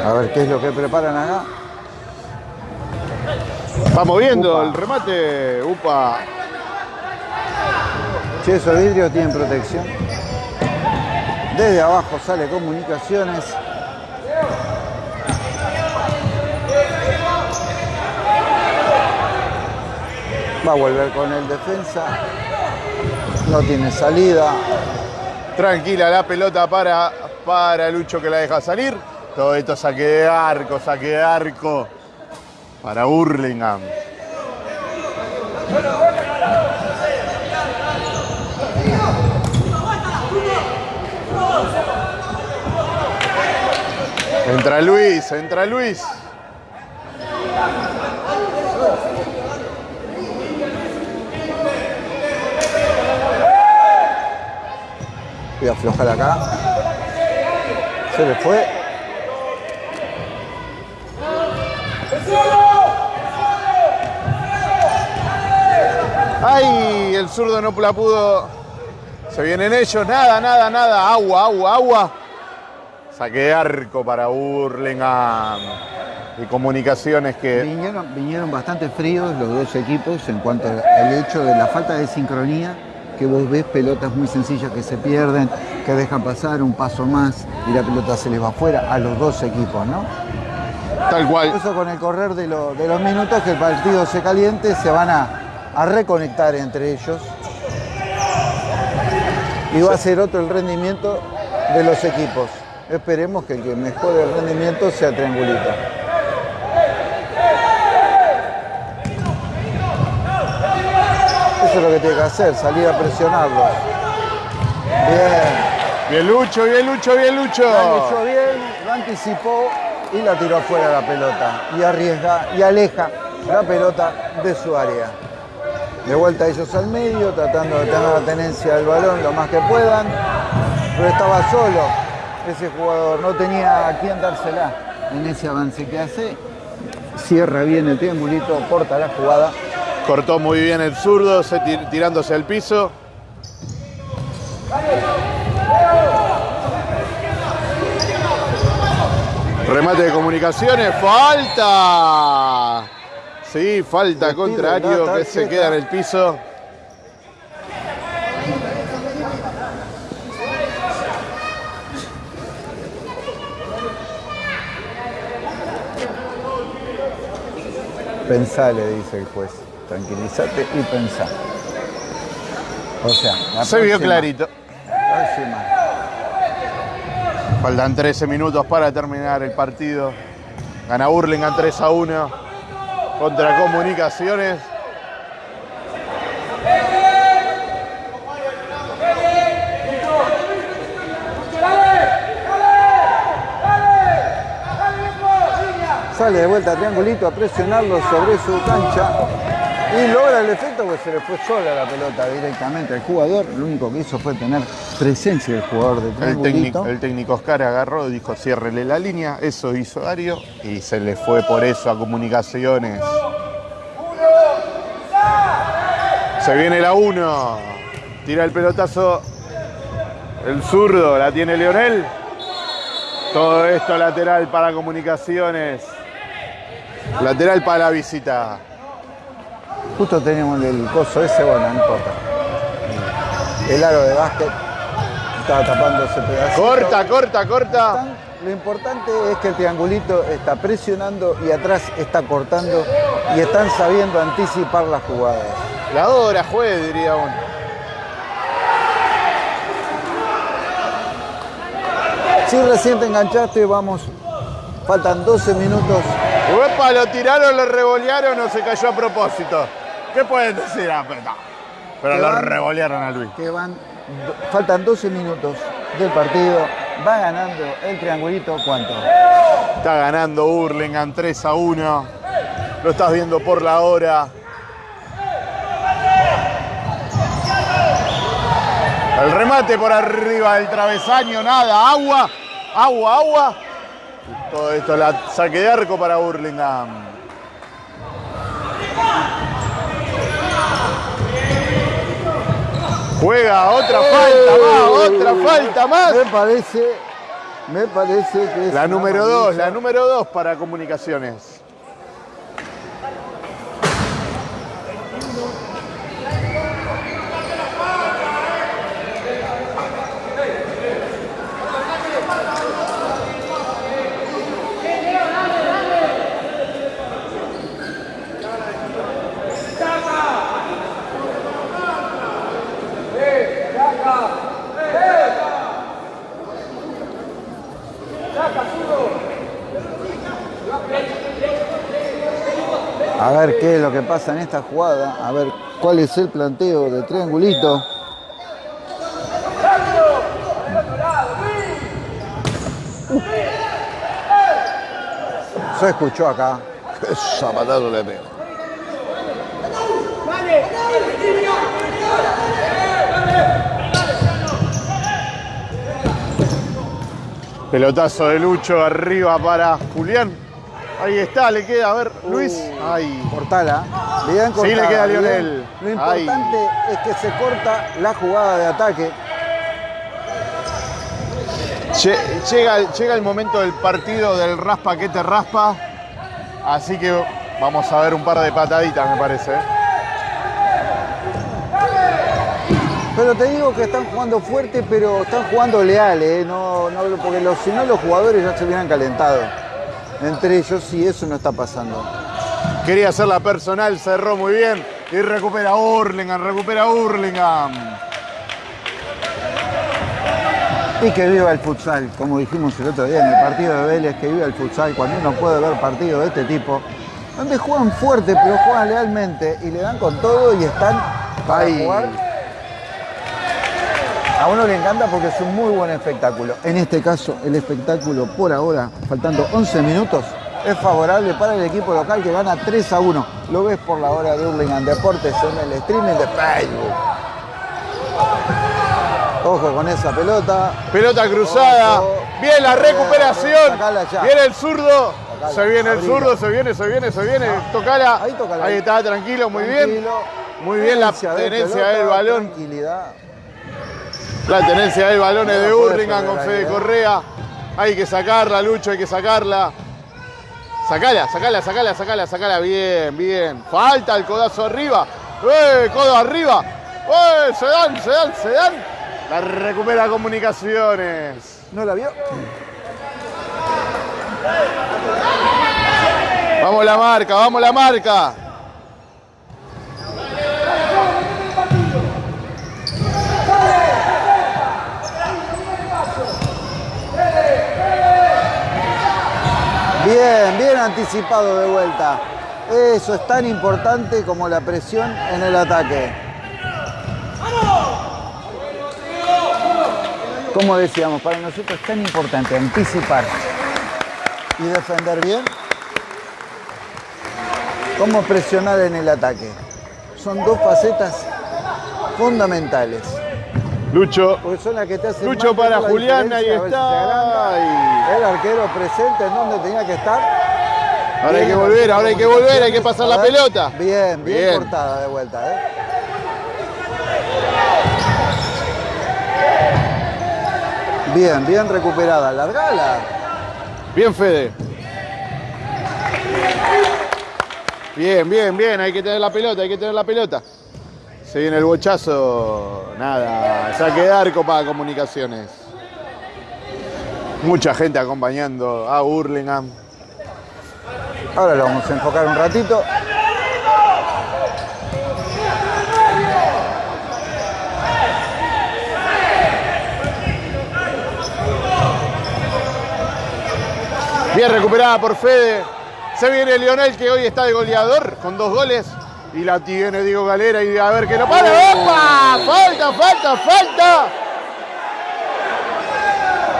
A ver qué es lo que preparan acá. Vamos viendo Upa. el remate. Upa. Che, esos vidrios tienen protección. Desde abajo sale comunicaciones. A volver con el defensa. No tiene salida. Tranquila la pelota para, para Lucho que la deja salir. Todo esto saque de arco, saque de arco para Burlingame. Entra Luis, entra Luis. Voy a aflojar acá. Se le fue. ¡Ay! El zurdo no la pudo. Se vienen ellos. Nada, nada, nada. Agua, agua, agua. Saque de arco para Burlingame. Y comunicaciones que. Vinieron bastante fríos los dos equipos en cuanto al hecho de la falta de sincronía, que vos ves pelotas muy sencillas que se pierden, que dejan pasar un paso más y la pelota se les va afuera a los dos equipos, ¿no? Tal cual. Eso con el correr de, lo- de los minutos que el partido se caliente, se van a, a reconectar entre ellos. Y va a ser otro el rendimiento de los equipos. Esperemos que el que mejore el rendimiento sea Triangulito. Eso es lo que tiene que hacer, salir a presionarlos. Bien. Bien Lucho, bien Lucho, bien Lucho. La luchó bien, lo anticipó y la tiró afuera la pelota. Y arriesga y aleja la pelota de su área. De vuelta ellos al medio, tratando de tener la tenencia del balón lo más que puedan. Pero estaba solo ese jugador, no tenía a quién dársela en ese avance que hace. Cierra bien el triangulito, corta la jugada. Cortó muy bien el zurdo, se tir- tirándose al piso. Remate de comunicaciones, falta. Sí, falta contrario que se queda en el piso. Pensá, le dice el juez. Tranquilízate y pensá. O sea, la Se vio clarito. próxima. Faltan 13 minutos para terminar el partido. Gana Burlingame 3 a 1 contra Comunicaciones. Sale de vuelta triangulito a presionarlo sobre su cancha y logra el efecto porque se le fue sola la pelota directamente al jugador. Lo único que hizo fue tener presencia del jugador de El técnico, el técnico Oscar agarró, dijo ciérrele la línea, eso hizo Dario y se le fue por eso a comunicaciones. Se viene la 1, tira el pelotazo, el zurdo, la tiene Leonel. Todo esto lateral para comunicaciones. Lateral para la visita. Justo teníamos el coso ese, bueno, no importa. El aro de básquet estaba tapando ese pedacito. Corta, corta, corta. Lo importante es que el triangulito está presionando y atrás está cortando y están sabiendo anticipar las jugadas. La hora juez, diría uno. Si recién te enganchaste, vamos. Faltan 12 minutos. Uepa, lo tiraron, lo revolearon o se cayó a propósito. ¿Qué pueden decir? Ah, pero no. Pero Que lo van- revolearon a Luis. Que van, do- faltan 12 minutos del partido Va ganando el triangulito, ¿cuánto? Está ganando Hurlingham 3 a 1. Lo estás viendo por la hora. El remate por arriba del travesaño, nada, agua, agua, agua. Todo esto la saque de arco para Hurlingham. Juega otra falta más, otra falta más. Me parece, me parece que es La número 2, amarilla. la número 2 para comunicaciones. A ver qué es lo que pasa en esta jugada, a ver cuál es el planteo de triangulito. Se escuchó acá. Qué zapatazo le pego. Pelotazo de Lucho arriba para Julián. Ahí está, le queda, a ver, Luis. Ay, Cortala. Bien Sí, cortada, le queda a. Lionel. Lo importante es que se corta la jugada de ataque. Lle- Llega, llega el momento del partido del raspa que te raspa. Así que vamos a ver un par de pataditas, me parece. ¿eh? Pero te digo que están jugando fuerte, pero están jugando leales, ¿eh? no, no, porque los, si no los jugadores ya se hubieran calentado. Entre ellos, y eso no está pasando. Quería hacerla personal, cerró muy bien. Y recupera Hurlingham, recupera Hurlingham. Y que viva el futsal, como dijimos el otro día en el partido de Vélez, que viva el futsal, cuando uno puede ver partidos de este tipo, donde juegan fuerte, pero juegan lealmente y le dan con todo y están para jugar. A uno le encanta porque es un muy buen espectáculo. En este caso, el espectáculo por ahora, faltando 11 minutos, es favorable para el equipo local que gana 3 a 1. Lo ves por la hora de Hurlingham Deportes en el streaming de Facebook. Ojo con esa pelota. Pelota cruzada. Ojo. Bien la recuperación. Viene el zurdo. Se viene el zurdo, se viene, se viene, se viene. Tocala. Ahí tocala. Ahí está, tranquilo, muy bien. Muy bien la Tenencia del balón. Tranquilidad. La tenencia del balón es No de Hurlingham con Fede. Correa. Hay que sacarla, Lucho, hay que sacarla. Sacala, sacala, sacala, sacala, sacala. Bien, bien. Falta el codazo arriba. ¡Eh! Codo arriba. ¡Eh! Se dan, se dan, se dan. La recupera comunicaciones. ¿No la vio? Vamos la marca, vamos la marca. Bien, bien anticipado de vuelta. Eso es tan importante como la presión en el ataque. Como decíamos, para nosotros es tan importante anticipar y defender bien como presionar en el ataque. Son dos facetas fundamentales. Lucho. Porque son las que te hacen Lucho para Julián, ahí está. El arquero presente en donde tenía que estar. Ahora hay que volver, ahora hay que volver, hay que pasar la pelota. Bien, bien, Bien. cortada de vuelta, ¿eh? Bien, bien recuperada. Largala. Bien, Fede. Bien, bien, bien. Hay que tener la pelota, hay que tener la pelota. Se viene el bochazo. Nada. Saque de arco para comunicaciones. Mucha gente acompañando a Hurlingham. Ahora lo vamos a enfocar un ratito. Bien recuperada por Fede. Se viene Lionel que hoy está de goleador con dos goles. Y la tiene Diego Galera y a ver que lo para. ¡Opa! Falta, falta, falta.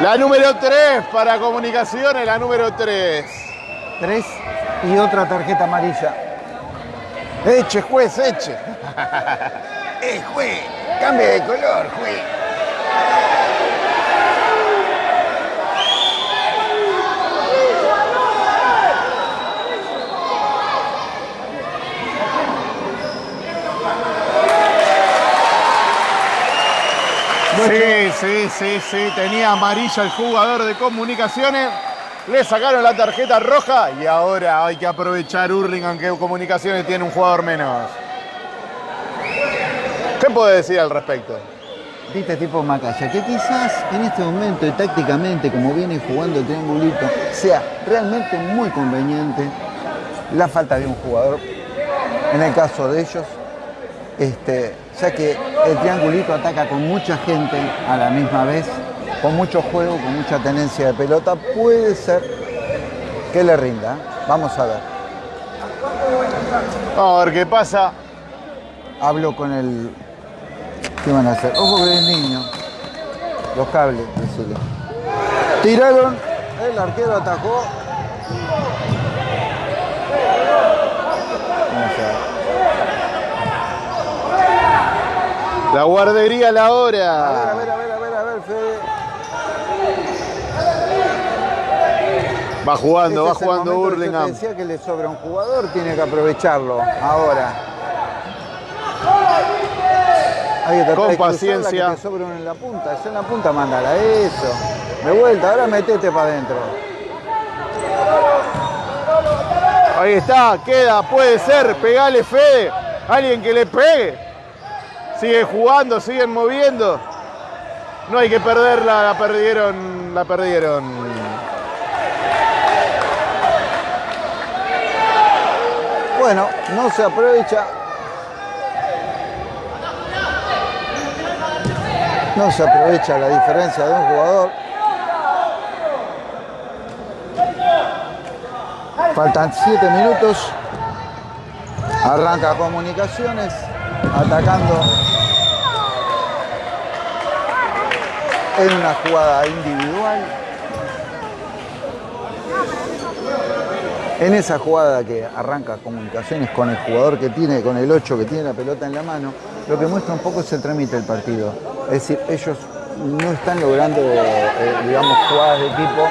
La número 3 para comunicaciones, la número 3. Tres y otra tarjeta amarilla. Eche, juez, eche. ¡Eh, juez! ¡Cambie de color, juez! Sí, sí, sí, sí. Tenía amarilla el jugador de comunicaciones. Le sacaron la tarjeta roja y ahora hay que aprovechar Hurling, aunque comunicaciones tiene un jugador menos. ¿Qué puede decir al respecto? Viste tipo Macaya, que quizás en este momento y tácticamente, como viene jugando el triangulito, sea realmente muy conveniente la falta de un jugador. En el caso de ellos, este, ya que el triangulito ataca con mucha gente a la misma vez, con mucho juego, con mucha tenencia de pelota, puede ser que le rinda. Vamos a ver. Vamos a ver qué pasa. Hablo con el. ¿Qué van a hacer? Ojo que es niño. Los cables, decirle. Tiraron, el arquero atajó. Vamos a ver. La guardería a la A ver, a hora. ver, a ver, a ver, a ver, Fede. Va jugando, va es jugando Hurlingham. decía que le sobra un jugador, tiene que aprovecharlo ahora. Con paciencia. Que te sobra uno en la punta. Esa en la punta, mándala, eso. De vuelta, ahora metete para adentro. Ahí está, queda, puede ser, pegale Fede. Alguien que le pegue. Sigue jugando, siguen moviendo. No hay que perderla, la perdieron, la perdieron. Bueno, no se aprovecha. No se aprovecha la diferencia de un jugador. Faltan 7 minutos. Arranca comunicaciones, atacando en una jugada individual. En esa jugada que arranca comunicaciones con el jugador que tiene, con el 8 que tiene la pelota en la mano, lo que muestra un poco es el trámite del partido. Es decir, ellos no están logrando, eh, digamos, jugadas de equipo.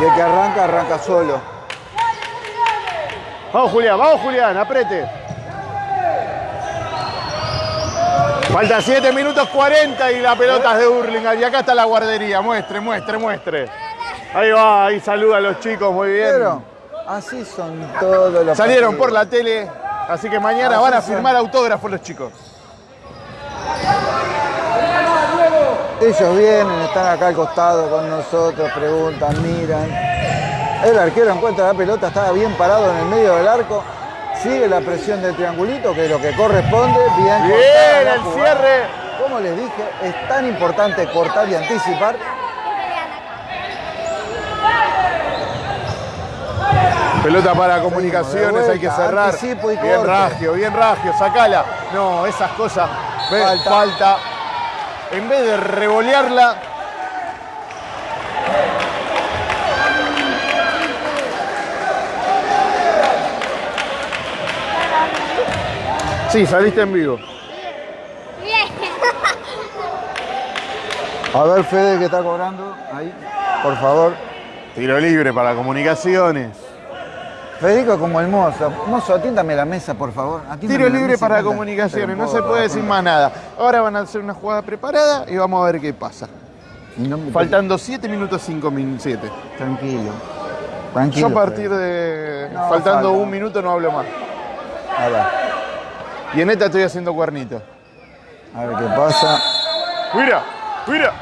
Y el que arranca, arranca solo. Vamos Julián, vamos Julián, aprete. Faltan 7 minutos 40 y la pelota es de Hurlingham. Y acá está la guardería. Muestre, muestre, muestre. Ahí va, ahí saluda a los chicos, muy bien. Pero así son todos los Salieron partidos. por la tele, así que mañana Así van a son. firmar autógrafos los chicos. Ellos vienen, están acá al costado con nosotros, preguntan, miran. El arquero encuentra la pelota, estaba bien parado en el medio del arco. Sigue la presión del triangulito, que es lo que corresponde. Bien, Bien, el jugada. cierre. Como les dije, es tan importante cortar y anticipar. Pelota para comunicaciones, hay que cerrar. y Bien. Ragio, bien Ragio, sacala. No, esas cosas. Falta. falta. En vez de revolearla. Sí, saliste en vivo. Bien. A ver, Fede, que está cobrando. Ahí, por favor. Tiro libre para comunicaciones. Federico como el mozo. Mozo, atiéndame la mesa, por favor. Atiéndame Tiro libre para tanta- comunicaciones, no se puede decir más nada. Ahora van a hacer una jugada preparada y vamos a ver qué pasa. Y no me- Faltando 7 minutos 5 minutos 7. Tranquilo. Tranquilo. Yo a partir Fede. de. No, faltando falta. un minuto no hablo más. A ver, Y en esta estoy haciendo cuernito. a ver qué pasa. ¡Mira! ¡Mira!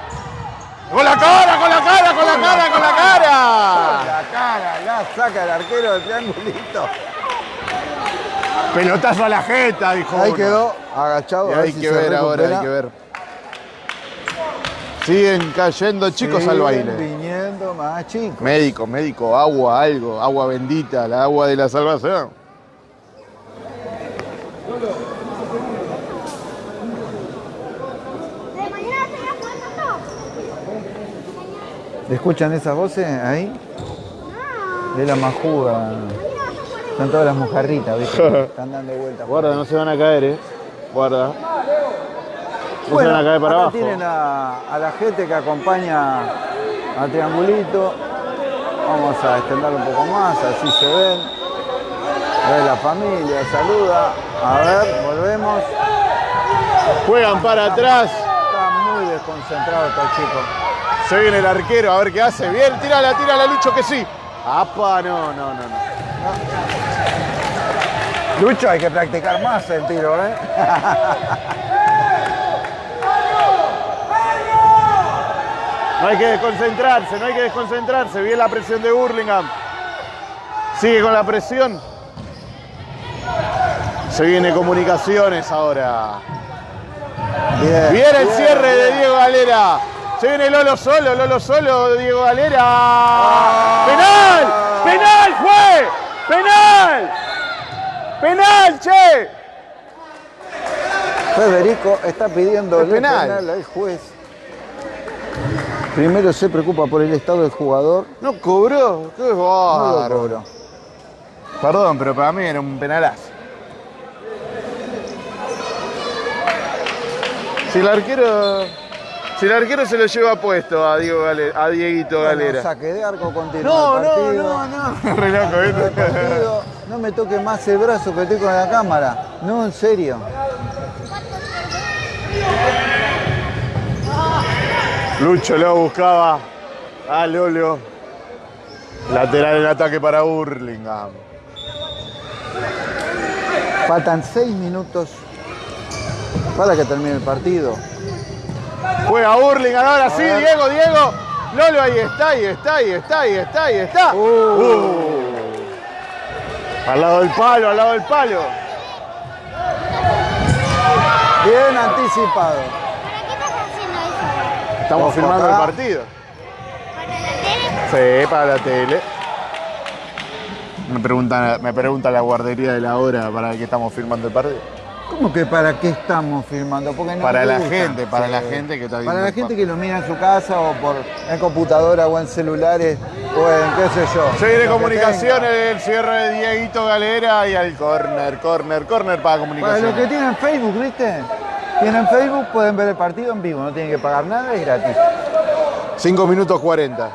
¡Con la cara! ¡Con la cara! ¡Con la cara! ¡Con la cara! La cara, la saca el arquero del triangulito. Pelotazo a la jeta, dijo. Ahí uno. quedó, agachado. Y hay si que ver ahora, hay que ver. Siguen cayendo chicos al baile. viniendo más chicos. Médico, médico, agua, algo, agua bendita, la agua de la salvación. De mañana se va a jugar todo. ¿Escuchan esas voces ahí? De la majuga. Son todas las mojarritas, ¿viste? Están dando vueltas. Guarda, no se van a caer, eh. Guarda. No Bueno, se van a caer para acá abajo. tienen a, a la gente que acompaña a Triangulito. Vamos a extenderlo un poco más, así se ven. A ver la familia, saluda. A ver, volvemos. Juegan para atrás. Está muy desconcentrado este chico. Se viene el arquero a ver qué hace. Bien, tírala, tírala, Lucho, que sí. ¡Apa! No, no, no, no. Lucho, hay que practicar más el tiro, ¿eh? No hay que desconcentrarse, no hay que desconcentrarse. Bien la presión de Burlingame. Sigue con la presión. Se viene comunicaciones ahora. Bien, el bien, cierre de. Diego Galera. Se viene Lolo solo, Lolo solo, Diego Galera. ¡Penal! ¡Penal fue! ¡Penal! ¡Penal, che! Federico está pidiendo Es penal. penal al juez. Primero se preocupa por el estado del jugador. No cobró. Qué No lo bárbaro. cobró. Perdón, pero para mí era un penalazo. Si el arquero. Si el arquero se lo lleva puesto a Diego Gale- a Dieguito Bueno, Galera. saque de arco continúa No, no, no, no. Re loco, El ¿viste? partido. No me toque más el brazo que estoy con la cámara. No, en serio. Lucho lo buscaba a Lolo. Lateral en ataque para Burlingame. Faltan seis minutos para que termine el partido. Juega Burlingame ahora sí. Diego, Diego. Lolo ahí está, ahí está, ahí está, ahí está, ahí está. Uh. Al lado del palo, al lado del palo. Bien anticipado. ¿Para qué estás haciendo eso? Estamos filmando acá. el partido. ¿Para la tele? Sí, para la tele. Me pregunta, me pregunta la guardería de la hora para qué estamos filmando el partido. ¿Cómo que para qué estamos? Porque no Para la gusta. gente, para la gente que está viendo Para la gente que lo mira en su casa o por en computadora o en celulares o en qué sé yo. Se viene tenga. el cierre de Dieguito Galera y al corner, corner, corner para Para comunicación. los que tienen Facebook, ¿viste? Tienen Facebook, pueden ver el partido en vivo, no tienen que pagar nada, es gratis. 5 minutos 40.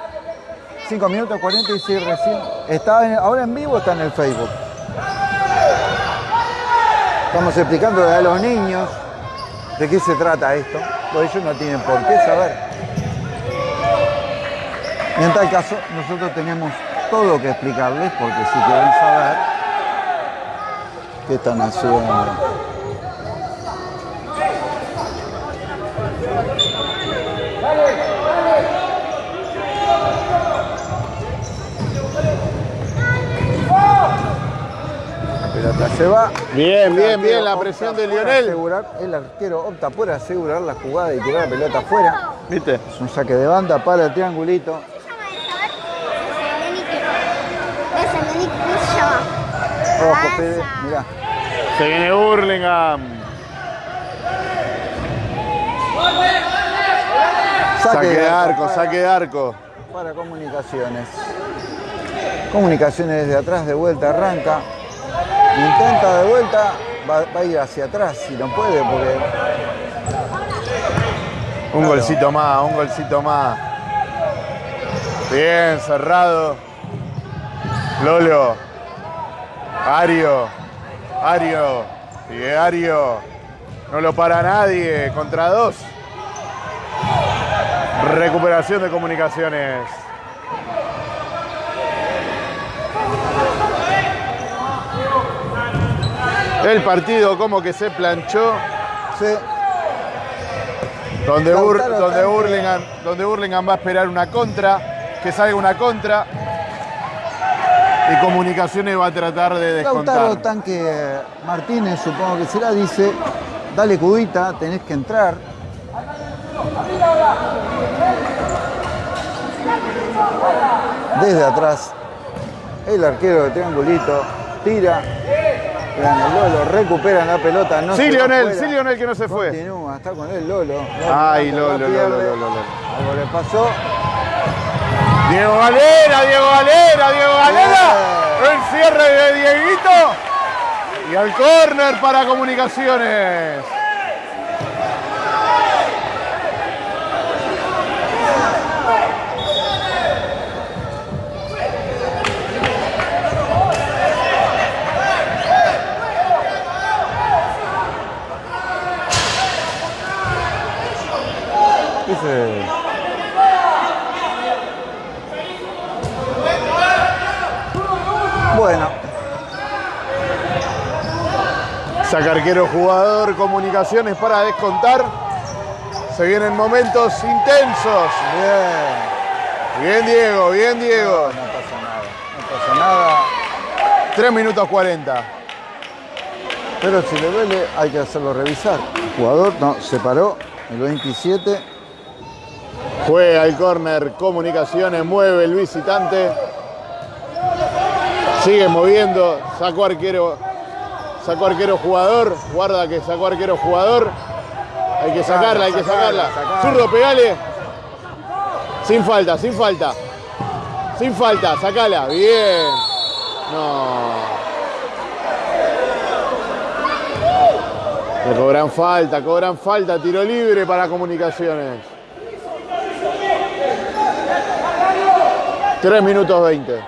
5 minutos 46 recién. Está en- ahora en vivo está en el Facebook. Estamos explicando a los niños de qué se trata esto, porque ellos no tienen por qué saber. Y en tal caso, nosotros tenemos todo que explicarles, porque si quieren saber qué están haciendo. Pelota se va. Bien, El bien, bien la presión de Lionel. asegurar- el arquero opta por asegurar la jugada y tirar la pelota afuera. ¿Viste? Es un saque de banda para el triangulito. Ojo. Fede, mirá. Se viene Burlingame. Saque de arco, para- saque de arco. Para comunicaciones. Comunicaciones desde atrás, de vuelta, arranca. Intenta de vuelta, va, va a ir hacia atrás si no puede, porque Un Claro. golcito más, un golcito más. Bien, cerrado. Lolo. Ario. Ario. Sigue Ario. No lo para nadie. Contra dos. Recuperación de comunicaciones. El partido como que se planchó. Donde, Lautaro donde. Burlingame, donde Burlingame va a esperar una contra, que salga una contra. Y Comunicaciones va a tratar de Lautaro descontar. Tanque Martínez, supongo que será, dice, dale cubita, tenés que entrar. Desde atrás, el arquero de triangulito tira, gana el Lolo, recuperan la pelota. No Sí, Lionel, sí, Lionel, que no se fue. Continúa, está con él Lolo. Ay, Lolo, la pierde. Lolo, Lolo, Lolo. Algo le pasó. Diego Galera, Diego Galera, Diego Galera. El cierre de Dieguito. Y al córner para comunicaciones. Bueno, Saca arquero jugador, comunicaciones para descontar. Se vienen momentos intensos. bien. Bien Diego, bien Diego. No pasa nada. No pasa nada. 3 minutos 40. Pero si le duele, hay que hacerlo revisar. El jugador no, se paró, el 27. Juega el córner, comunicaciones, mueve el visitante. Sigue moviendo, sacó arquero, sacó arquero jugador, guarda que sacó arquero jugador. Hay que sacarla, hay que Sacarla. Zurdo, pegale. Sin falta, sin falta. Sin falta, sacala. Bien. No. Le cobran falta, cobran falta, tiro libre para comunicaciones. 3 minutos 20.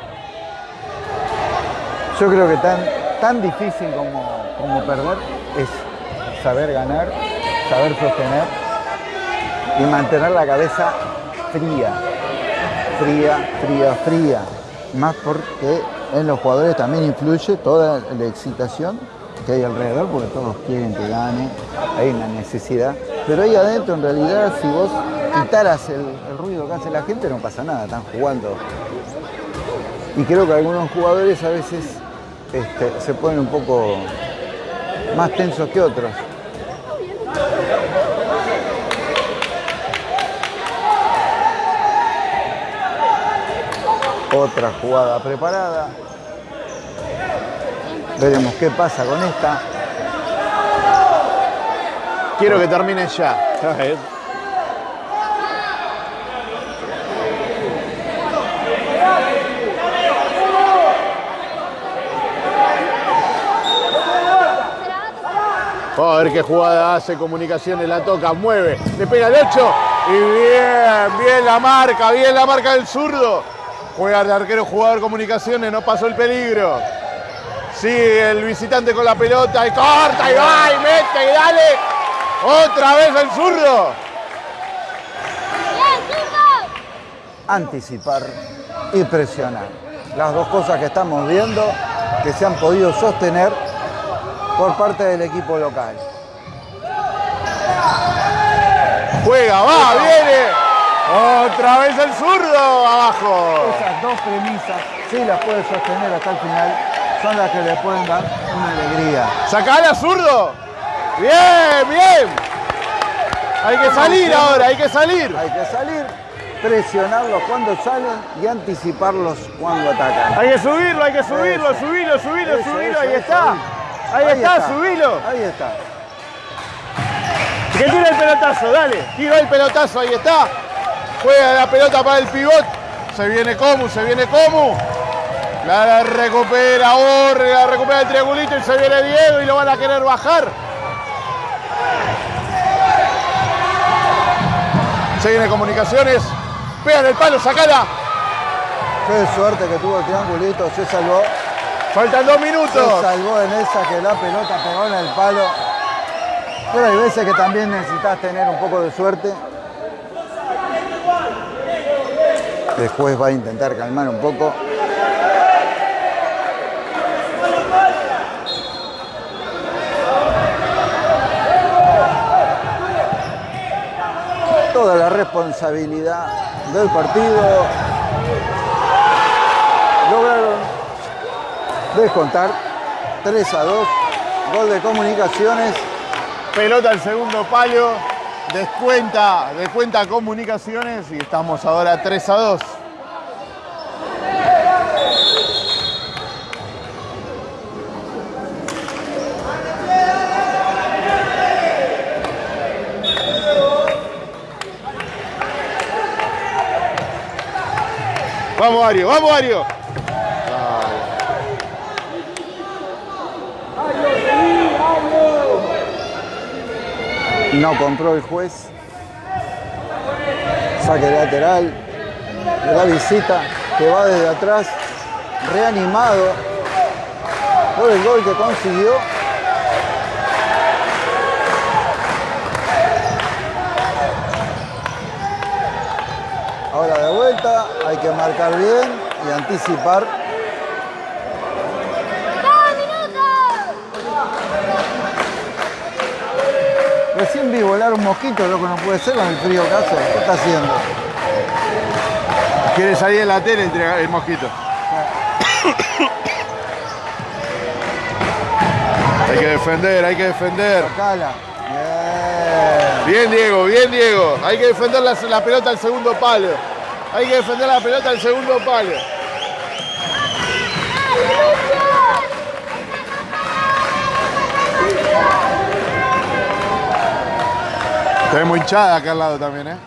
Yo creo que tan, tan difícil como, como perder es saber ganar, saber sostener y mantener la cabeza fría. Fría, fría, fría. Más porque en los jugadores también influye toda la excitación que hay alrededor, porque todos quieren que gane, hay una necesidad. Pero ahí adentro, en realidad, si vos quitaras el, el ruido que hace la gente, no pasa nada, están jugando y creo que algunos jugadores a veces este, se ponen un poco más tensos que otros. Otra jugada preparada. Veremos qué pasa con esta. Quiero que termine ya. Vamos a ver qué jugada hace, comunicaciones, la toca, mueve, le pega el 8 y bien, bien la marca, bien la marca del zurdo. Juega el arquero jugador comunicaciones, no pasó el peligro. Sigue el visitante con la pelota y corta y va y mete y dale. Otra vez el zurdo. ¡Bien, zurdo! Anticipar y presionar. Las dos cosas que estamos viendo que se han podido sostener por parte del equipo local. Juega, va, viene. Otra vez el zurdo abajo. Esas dos premisas, si las puede sostener hasta el final, son las que le pueden dar una alegría. Sacala, zurdo. Bien, bien. Hay que salir ahora, hay que salir. Hay que salir, presionarlos cuando salen y anticiparlos cuando atacan. Hay que subirlo, hay que subirlo, Eso. subirlo, subirlo, Eso, subirlo. eso, Ahí está. Ahí está, subilo. Ahí está. Que tira el pelotazo, dale. Tiró el pelotazo, ahí está. Juega la pelota para el pivot. Se viene Comu, se viene Comu. La recupera Borre, la recupera el triangulito y se viene Diego y lo van a querer bajar. Se viene comunicaciones. Pegan el palo, sacala. Qué suerte que tuvo el triangulito, se salvó. Faltan dos minutos. salvó en esa que la pelota pegó en el palo. Pero hay veces que también necesitas tener un poco de suerte. Después va a intentar calmar un poco. Toda la responsabilidad del partido. Descontar 3 a 2. Gol de comunicaciones. Pelota al segundo palo. Descuenta, descuenta comunicaciones y estamos ahora 3 a 2. Vamos, Ario, vamos, Ario. No compró el juez. Saque lateral la visita que va desde atrás, reanimado por el gol que consiguió. Ahora de vuelta, hay que marcar bien y anticipar. Recién vi volar un mosquito, lo que no puede ser con el frío que hace. ¿Qué está haciendo? Quiere salir en la tele entre el mosquito. Hay que defender, hay que defender. Bien, Diego, bien, Diego. Hay que defender la, la pelota al segundo palo. Hay que defender la pelota al segundo palo. Tenemos hinchada acá al lado también, ¿eh?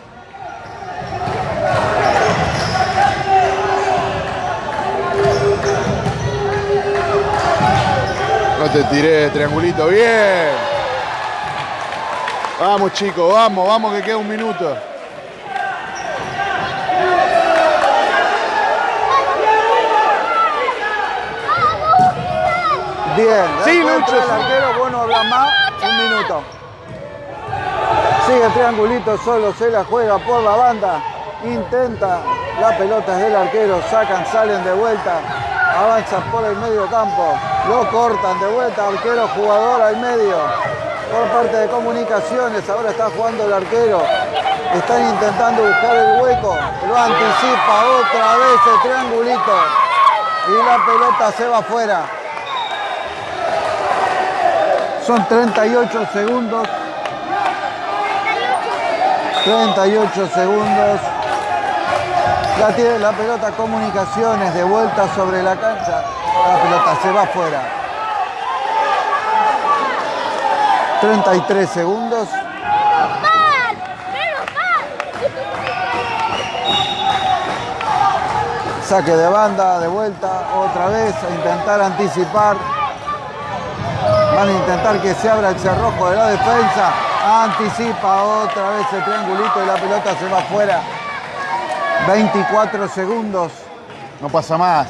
No te tiré, triangulito, bien. Vamos chicos, vamos, vamos que queda un minuto. Bien. Sí, Lucho, El arquero, vos no hablas más. Un minuto. Sigue triangulito solo, se la juega por la banda. Intenta, la pelota es del arquero, sacan, salen de vuelta. Avanzan por el medio campo. Lo cortan de vuelta, arquero, jugador al medio. Por parte de comunicaciones, ahora está jugando el arquero. Están intentando buscar el hueco. Lo anticipa otra vez el triangulito. Y la pelota se va afuera. Son 38 segundos. 38 segundos. La tiene la pelota comunicaciones de vuelta sobre la cancha. La pelota se va afuera. 33 segundos. Saque de banda, de vuelta, otra vez a intentar anticipar. Van a intentar que se abra el cerrojo de la defensa. Anticipa otra vez el triangulito y la pelota se va afuera. 24 segundos. No pasa más.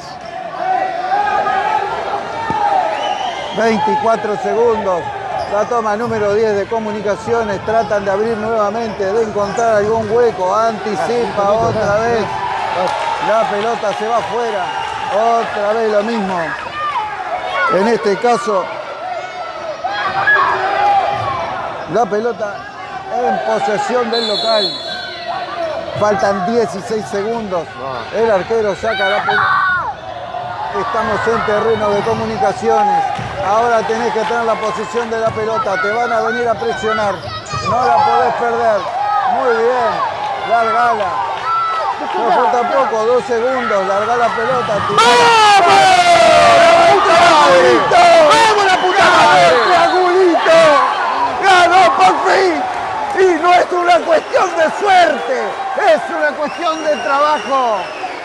24 segundos. La toma número 10 de comunicaciones. Tratan de abrir nuevamente, de encontrar algún hueco. Anticipa otra vez. La pelota se va afuera. Otra vez lo mismo. En este caso, la pelota en posesión del local. Faltan 16 segundos. El arquero saca la pelota. Estamos en terreno de comunicaciones. Ahora tenés que tener la posición de la pelota. Te van a venir a presionar. No la podés perder. Muy bien. Largala. No falta poco, dos segundos. Larga la pelota. ¡Vamos la puta madre! ¡Triangulito! ¡Ganó por fin! Y no es una cuestión de suerte, es una cuestión de trabajo.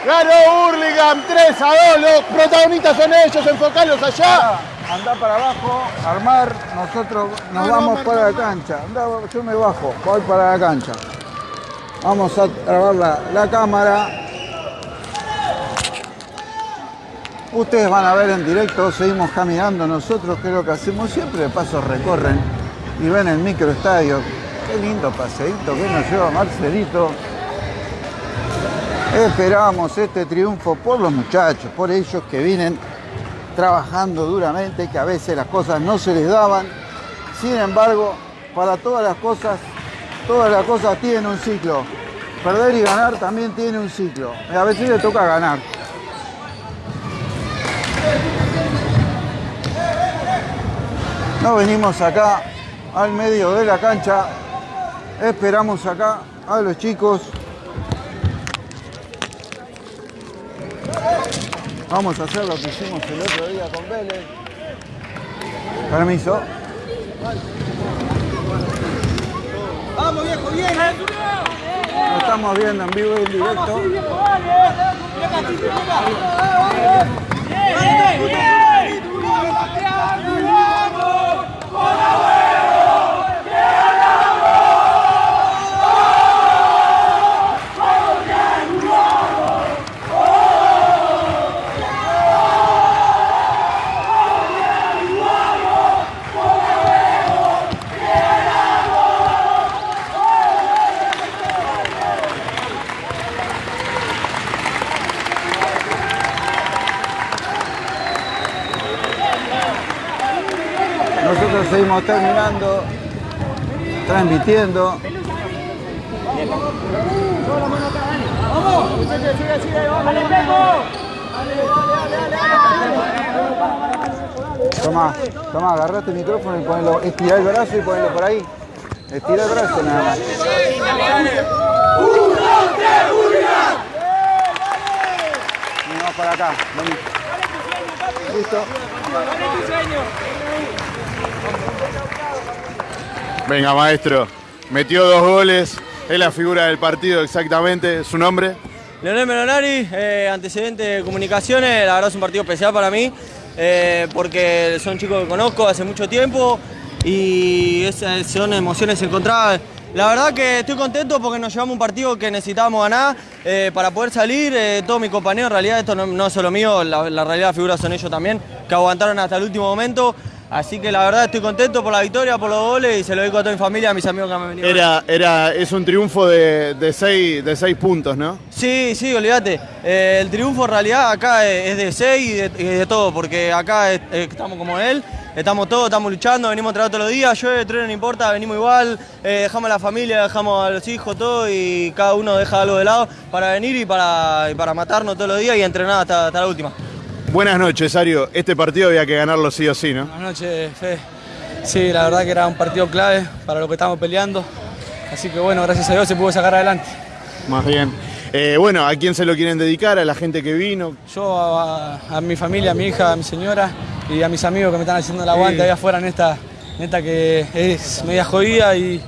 Ganó Hurlingham 3 a 2. Los protagonistas son ellos. Enfocarlos allá. Anda para abajo, armar, nosotros nos No, no, vamos para la cancha. Anda, yo me bajo, voy para la cancha. Vamos a grabar la, la cámara. Ustedes van a ver en directo, seguimos caminando nosotros, que es lo que hacemos siempre, de paso recorren y ven el microestadio. Qué lindo paseíto que nos lleva Marcelito. Esperábamos este triunfo por los muchachos, por ellos que vienen trabajando duramente, que a veces las cosas no se les daban. Sin embargo, para todas las cosas, todas las cosas tienen un ciclo. Perder y ganar también tiene un ciclo. A veces le toca ganar. No venimos acá al medio de la cancha. Esperamos acá a los chicos. Vamos a hacer lo que hicimos el otro día con Vélez. Permiso. Vamos viejo, bien. Lo estamos viendo en vivo y en directo. Terminando, transmitiendo. Tomá, tomá, agarrate el micrófono y ponelo, estira el brazo y ponelo por ahí. Estira el brazo nada más. Y vamos para acá, vení. Listo. Venga, maestro. Metió dos goles. Es la figura del partido exactamente. ¿Su nombre? Leonel Melonari, eh, antecedente de comunicaciones, la verdad es un partido especial para mí, eh, porque son chicos que conozco hace mucho tiempo y son emociones encontradas. La verdad que estoy contento porque nos llevamos un partido que necesitábamos ganar eh, para poder salir. eh, todos mis compañeros, en realidad esto no, es solo mío, la, la realidad las figuras son ellos también, que aguantaron hasta el último momento. Así que la verdad estoy contento por la victoria, por los goles y se lo dedico a toda mi familia, a mis amigos que me han venido. Era, era, es un triunfo de, de, seis, de seis puntos, ¿no? Sí, sí, olvídate. Eh, el triunfo en realidad acá es de 6 y de, y de todo, porque acá es- eh, estamos como él, estamos todos, estamos luchando, venimos a trabajar todos los días, llueve, trueno, no importa, venimos igual, eh, dejamos a la familia, dejamos a los hijos, todo, y cada uno deja algo de lado para venir y para, y para matarnos todos los días y entrenar hasta, hasta la última. Buenas noches, Ario. Este partido había que ganarlo sí o sí, ¿no? Buenas noches, Fede. Sí, la verdad que era un partido clave para lo que estamos peleando. Así que bueno, gracias a Dios se pudo sacar adelante. Más bien. Eh, bueno, ¿a quién se lo quieren dedicar? ¿A la gente que vino? Yo a, a mi familia, a mi hija, a mi señora y a mis amigos que me están haciendo el aguante allá afuera en esta, en esta que es media jodida y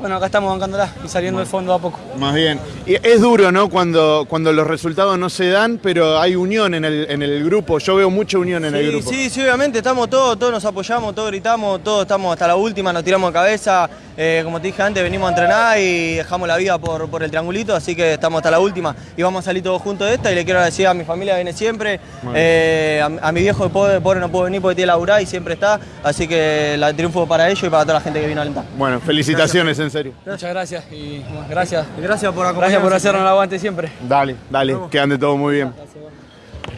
bueno, acá estamos bancándola y saliendo del fondo a poco. Más bien. Y es duro, ¿no? Cuando, cuando los resultados no se dan, pero hay unión en el, en el grupo. Yo veo mucha unión en el grupo. sí, sí, obviamente, estamos todos, todos nos apoyamos, todos gritamos, todos estamos hasta la última, nos tiramos de cabeza. Eh, como te dije antes, venimos a entrenar y dejamos la vida por, por el triangulito, así que estamos hasta la última y vamos a salir todos juntos de esta. Y le quiero agradecer a mi familia que viene siempre, eh, a, a mi viejo que pobre, pobre no pudo venir porque tiene laburar y siempre está, así que el triunfo para ellos y para toda la gente que vino a alentar. Bueno, felicitaciones, en serio. Muchas gracias y bueno, gracias. Y gracias por acompañarnos. Gracias por hacernos el aguante siempre. Dale, dale, que ande todo muy bien.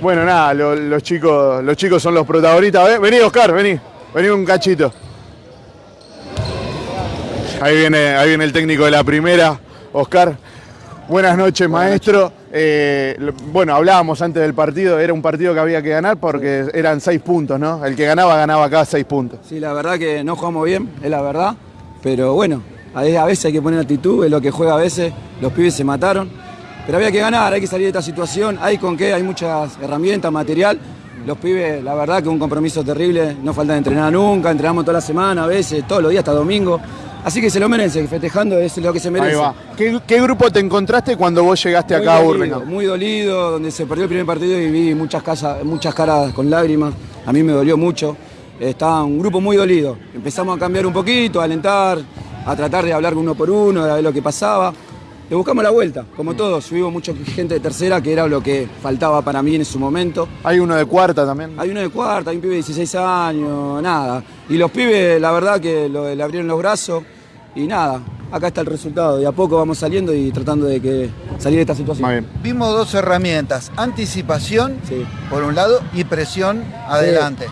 Bueno, nada, lo- los, chicos, los chicos son los protagonistas. Ve- Vení, Oscar, vení. Vení un cachito. Ahí viene, ahí viene el técnico de la primera, Oscar. Buenas noches, maestro. Eh, bueno, hablábamos antes del partido, era un partido que había que ganar porque eran seis puntos, ¿no? El que ganaba, ganaba acá seis puntos. Sí, la verdad que no jugamos bien, es la verdad. Pero bueno, a veces hay que poner actitud, es lo que juega a veces. Los pibes se mataron. Pero había que ganar, hay que salir de esta situación. Hay con qué, hay muchas herramientas, material. Los pibes, la verdad que un compromiso terrible. No falta de entrenar nunca, entrenamos toda la semana, a veces, todos los días hasta domingo. Así que se lo merece, festejando es lo que se merece. Ahí va. ¿Qué, qué grupo te encontraste cuando vos llegaste Muy acá a Burlingame? Muy dolido, donde se perdió el primer partido y vi muchas, casas, muchas caras con lágrimas. A mí me dolió mucho. Estaba un grupo muy dolido. Empezamos a cambiar un poquito, a alentar, a tratar de hablar uno por uno, de ver lo que pasaba. Le buscamos la vuelta, como todos. Subimos mucha gente de tercera, que era lo que faltaba para mí en su momento. Hay uno de cuarta también. Hay uno de cuarta, hay un pibe de 16 años, nada. Y los pibes, la verdad que lo- le abrieron los brazos y nada. Acá está el resultado. De a poco vamos saliendo y tratando de que salir de esta situación. Bien. Vimos dos herramientas, anticipación Sí. por un lado y presión adelante.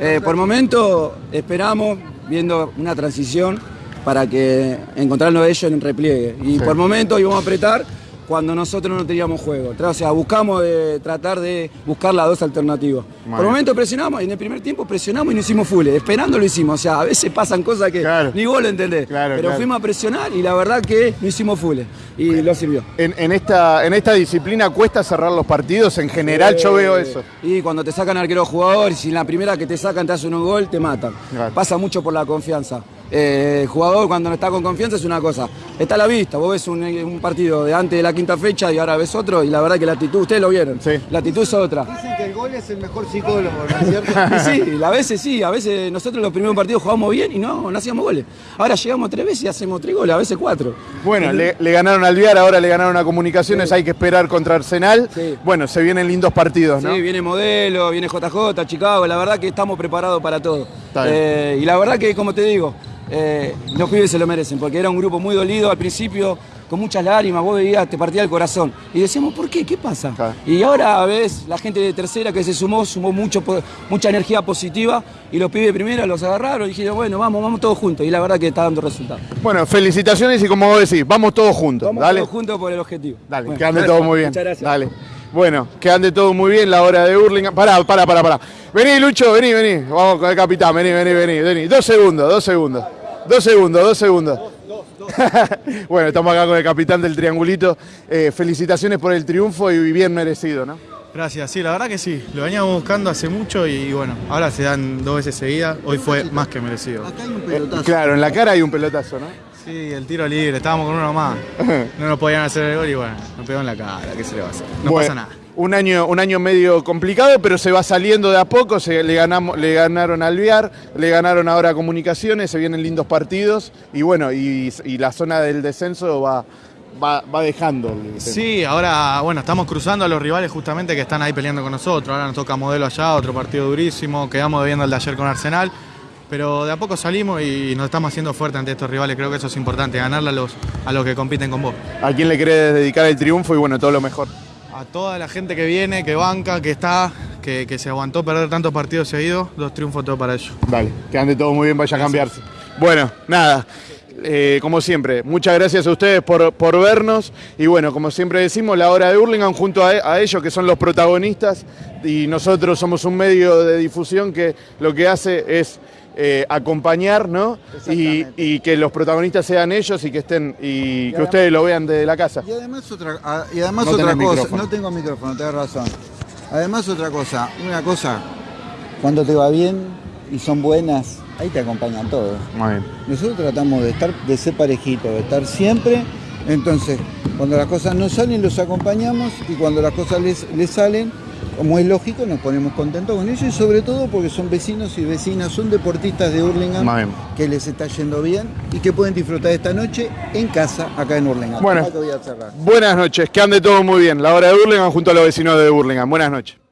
Eh, por momento esperamos viendo una transición para que encontrarnos ellos en repliegue. Y Sí. por momento íbamos a apretar cuando nosotros no teníamos juego. O sea, buscamos de tratar de buscar las dos alternativas. Por bien. momento presionamos, y en el primer tiempo presionamos y no hicimos full. Esperando lo hicimos. O sea, a veces pasan cosas que Claro. ni vos lo entendés. Claro, Pero claro. fuimos a presionar y la verdad que no hicimos full. Y lo sirvió. En, en esta, en esta disciplina cuesta cerrar los partidos, en general yo veo eso. Y cuando te sacan arquero jugador, y si en la primera que te sacan te hacen un gol, te matan. Pasa mucho por la confianza. Eh, el jugador cuando no está con confianza es una cosa. está a la vista. Vos ves un, un partido de antes de la quinta fecha y ahora ves otro y la verdad que la actitud, ustedes lo vieron. Sí. La actitud es otra. Dicen que el gol es el mejor psicólogo, ¿no es cierto? Y sí, a veces sí, a veces nosotros los primeros partidos jugábamos bien y no, no hacíamos goles. Ahora llegamos tres veces y hacemos tres goles, a veces cuatro. Bueno, le, le ganaron al Viar, ahora le ganaron a Comunicaciones, hay que esperar contra Arsenal. Sí. Bueno, se vienen lindos partidos, ¿no? Sí, viene Modelo, viene JJ, Chicago, la verdad que estamos preparados para todo. Está bien. Eh, y la verdad que, como te digo, eh, los pibes se lo merecen, porque era un grupo muy dolido al principio, con muchas lágrimas, vos veías, te partía el corazón. Y decíamos, ¿por qué? ¿Qué pasa? Claro. Y ahora ves la gente de tercera que se sumó, sumó mucho, mucha energía positiva, y los pibes de primera los agarraron y dijeron, bueno, vamos, vamos todos juntos. Y la verdad que está dando resultados. Bueno, felicitaciones y como vos decís, vamos todos juntos. Vamos Dale. todos juntos por el objetivo. Dale, Bueno, que ande gracias, todo muy bien. Muchas gracias. Dale. Bueno, que ande todo muy bien la hora de Hurlingham. Pará, pará, pará, pará. Vení, Lucho, vení, vení. Vamos con el capitán, vení, vení, vení, vení. Dos segundos, dos segundos. Dos segundos, dos segundos. bueno, estamos acá con el capitán del triangulito. Eh, felicitaciones por el triunfo y bien merecido, ¿no? Gracias, sí, la verdad que sí. Lo veníamos buscando hace mucho y bueno, ahora se dan dos veces seguidas. Hoy fue más que merecido. Acá hay un pelotazo. Claro, en la cara hay un pelotazo, ¿no? Sí, el tiro libre, estábamos con uno más. No nos podían hacer el gol y bueno, nos pegó en la cara, ¿qué se le va a hacer? No Bueno, pasa nada. Un año, un año medio complicado, pero se va saliendo de a poco. Se, le, ganamos, le ganaron al Viar, le ganaron ahora a Comunicaciones, se vienen lindos partidos y bueno, y, y la zona del descenso va, va, va dejando. el. Sí, ahora bueno, estamos cruzando a los rivales justamente que están ahí peleando con nosotros. Ahora nos toca modelo allá, otro partido durísimo. Quedamos debiendo el de ayer con Arsenal. Pero de a poco salimos y nos estamos haciendo fuerte ante estos rivales. Creo que eso es importante, ganarle a los, a los que compiten con vos. ¿A quién le querés dedicar el triunfo y bueno, todo lo mejor? A toda la gente que viene, que banca, que está, que, que se aguantó perder tantos partidos seguidos, dos triunfos todo para ellos. Dale, que ande todo muy bien, vaya a cambiarse. Bueno, nada. eh, como siempre, muchas gracias a ustedes por, por vernos y bueno, como siempre decimos, la hora de Hurlingham junto a, a ellos que son los protagonistas y nosotros somos un medio de difusión que lo que hace es eh, acompañar, ¿no? Y, que los protagonistas sean ellos y que estén y que además- ustedes lo vean desde la casa. Y además otra, ah, y además No otra cosa, micrófono. no tengo micrófono, tenés razón. Además otra cosa, una cosa, cuando te va bien y son buenas, ahí te acompañan todos. Muy bien. Nosotros tratamos de estar, de ser parejitos, de estar siempre. Entonces, cuando las cosas no salen, los acompañamos y cuando las cosas les, les salen, como es lógico, nos ponemos contentos con ellos y sobre todo porque son vecinos y vecinas, son deportistas de Hurlingham que les está yendo bien y que pueden disfrutar esta noche en casa acá en Hurlingham. Bueno. Voy a. Buenas noches, que ande todo muy bien. La hora de Hurlingham junto a los vecinos de Hurlingham. Buenas noches.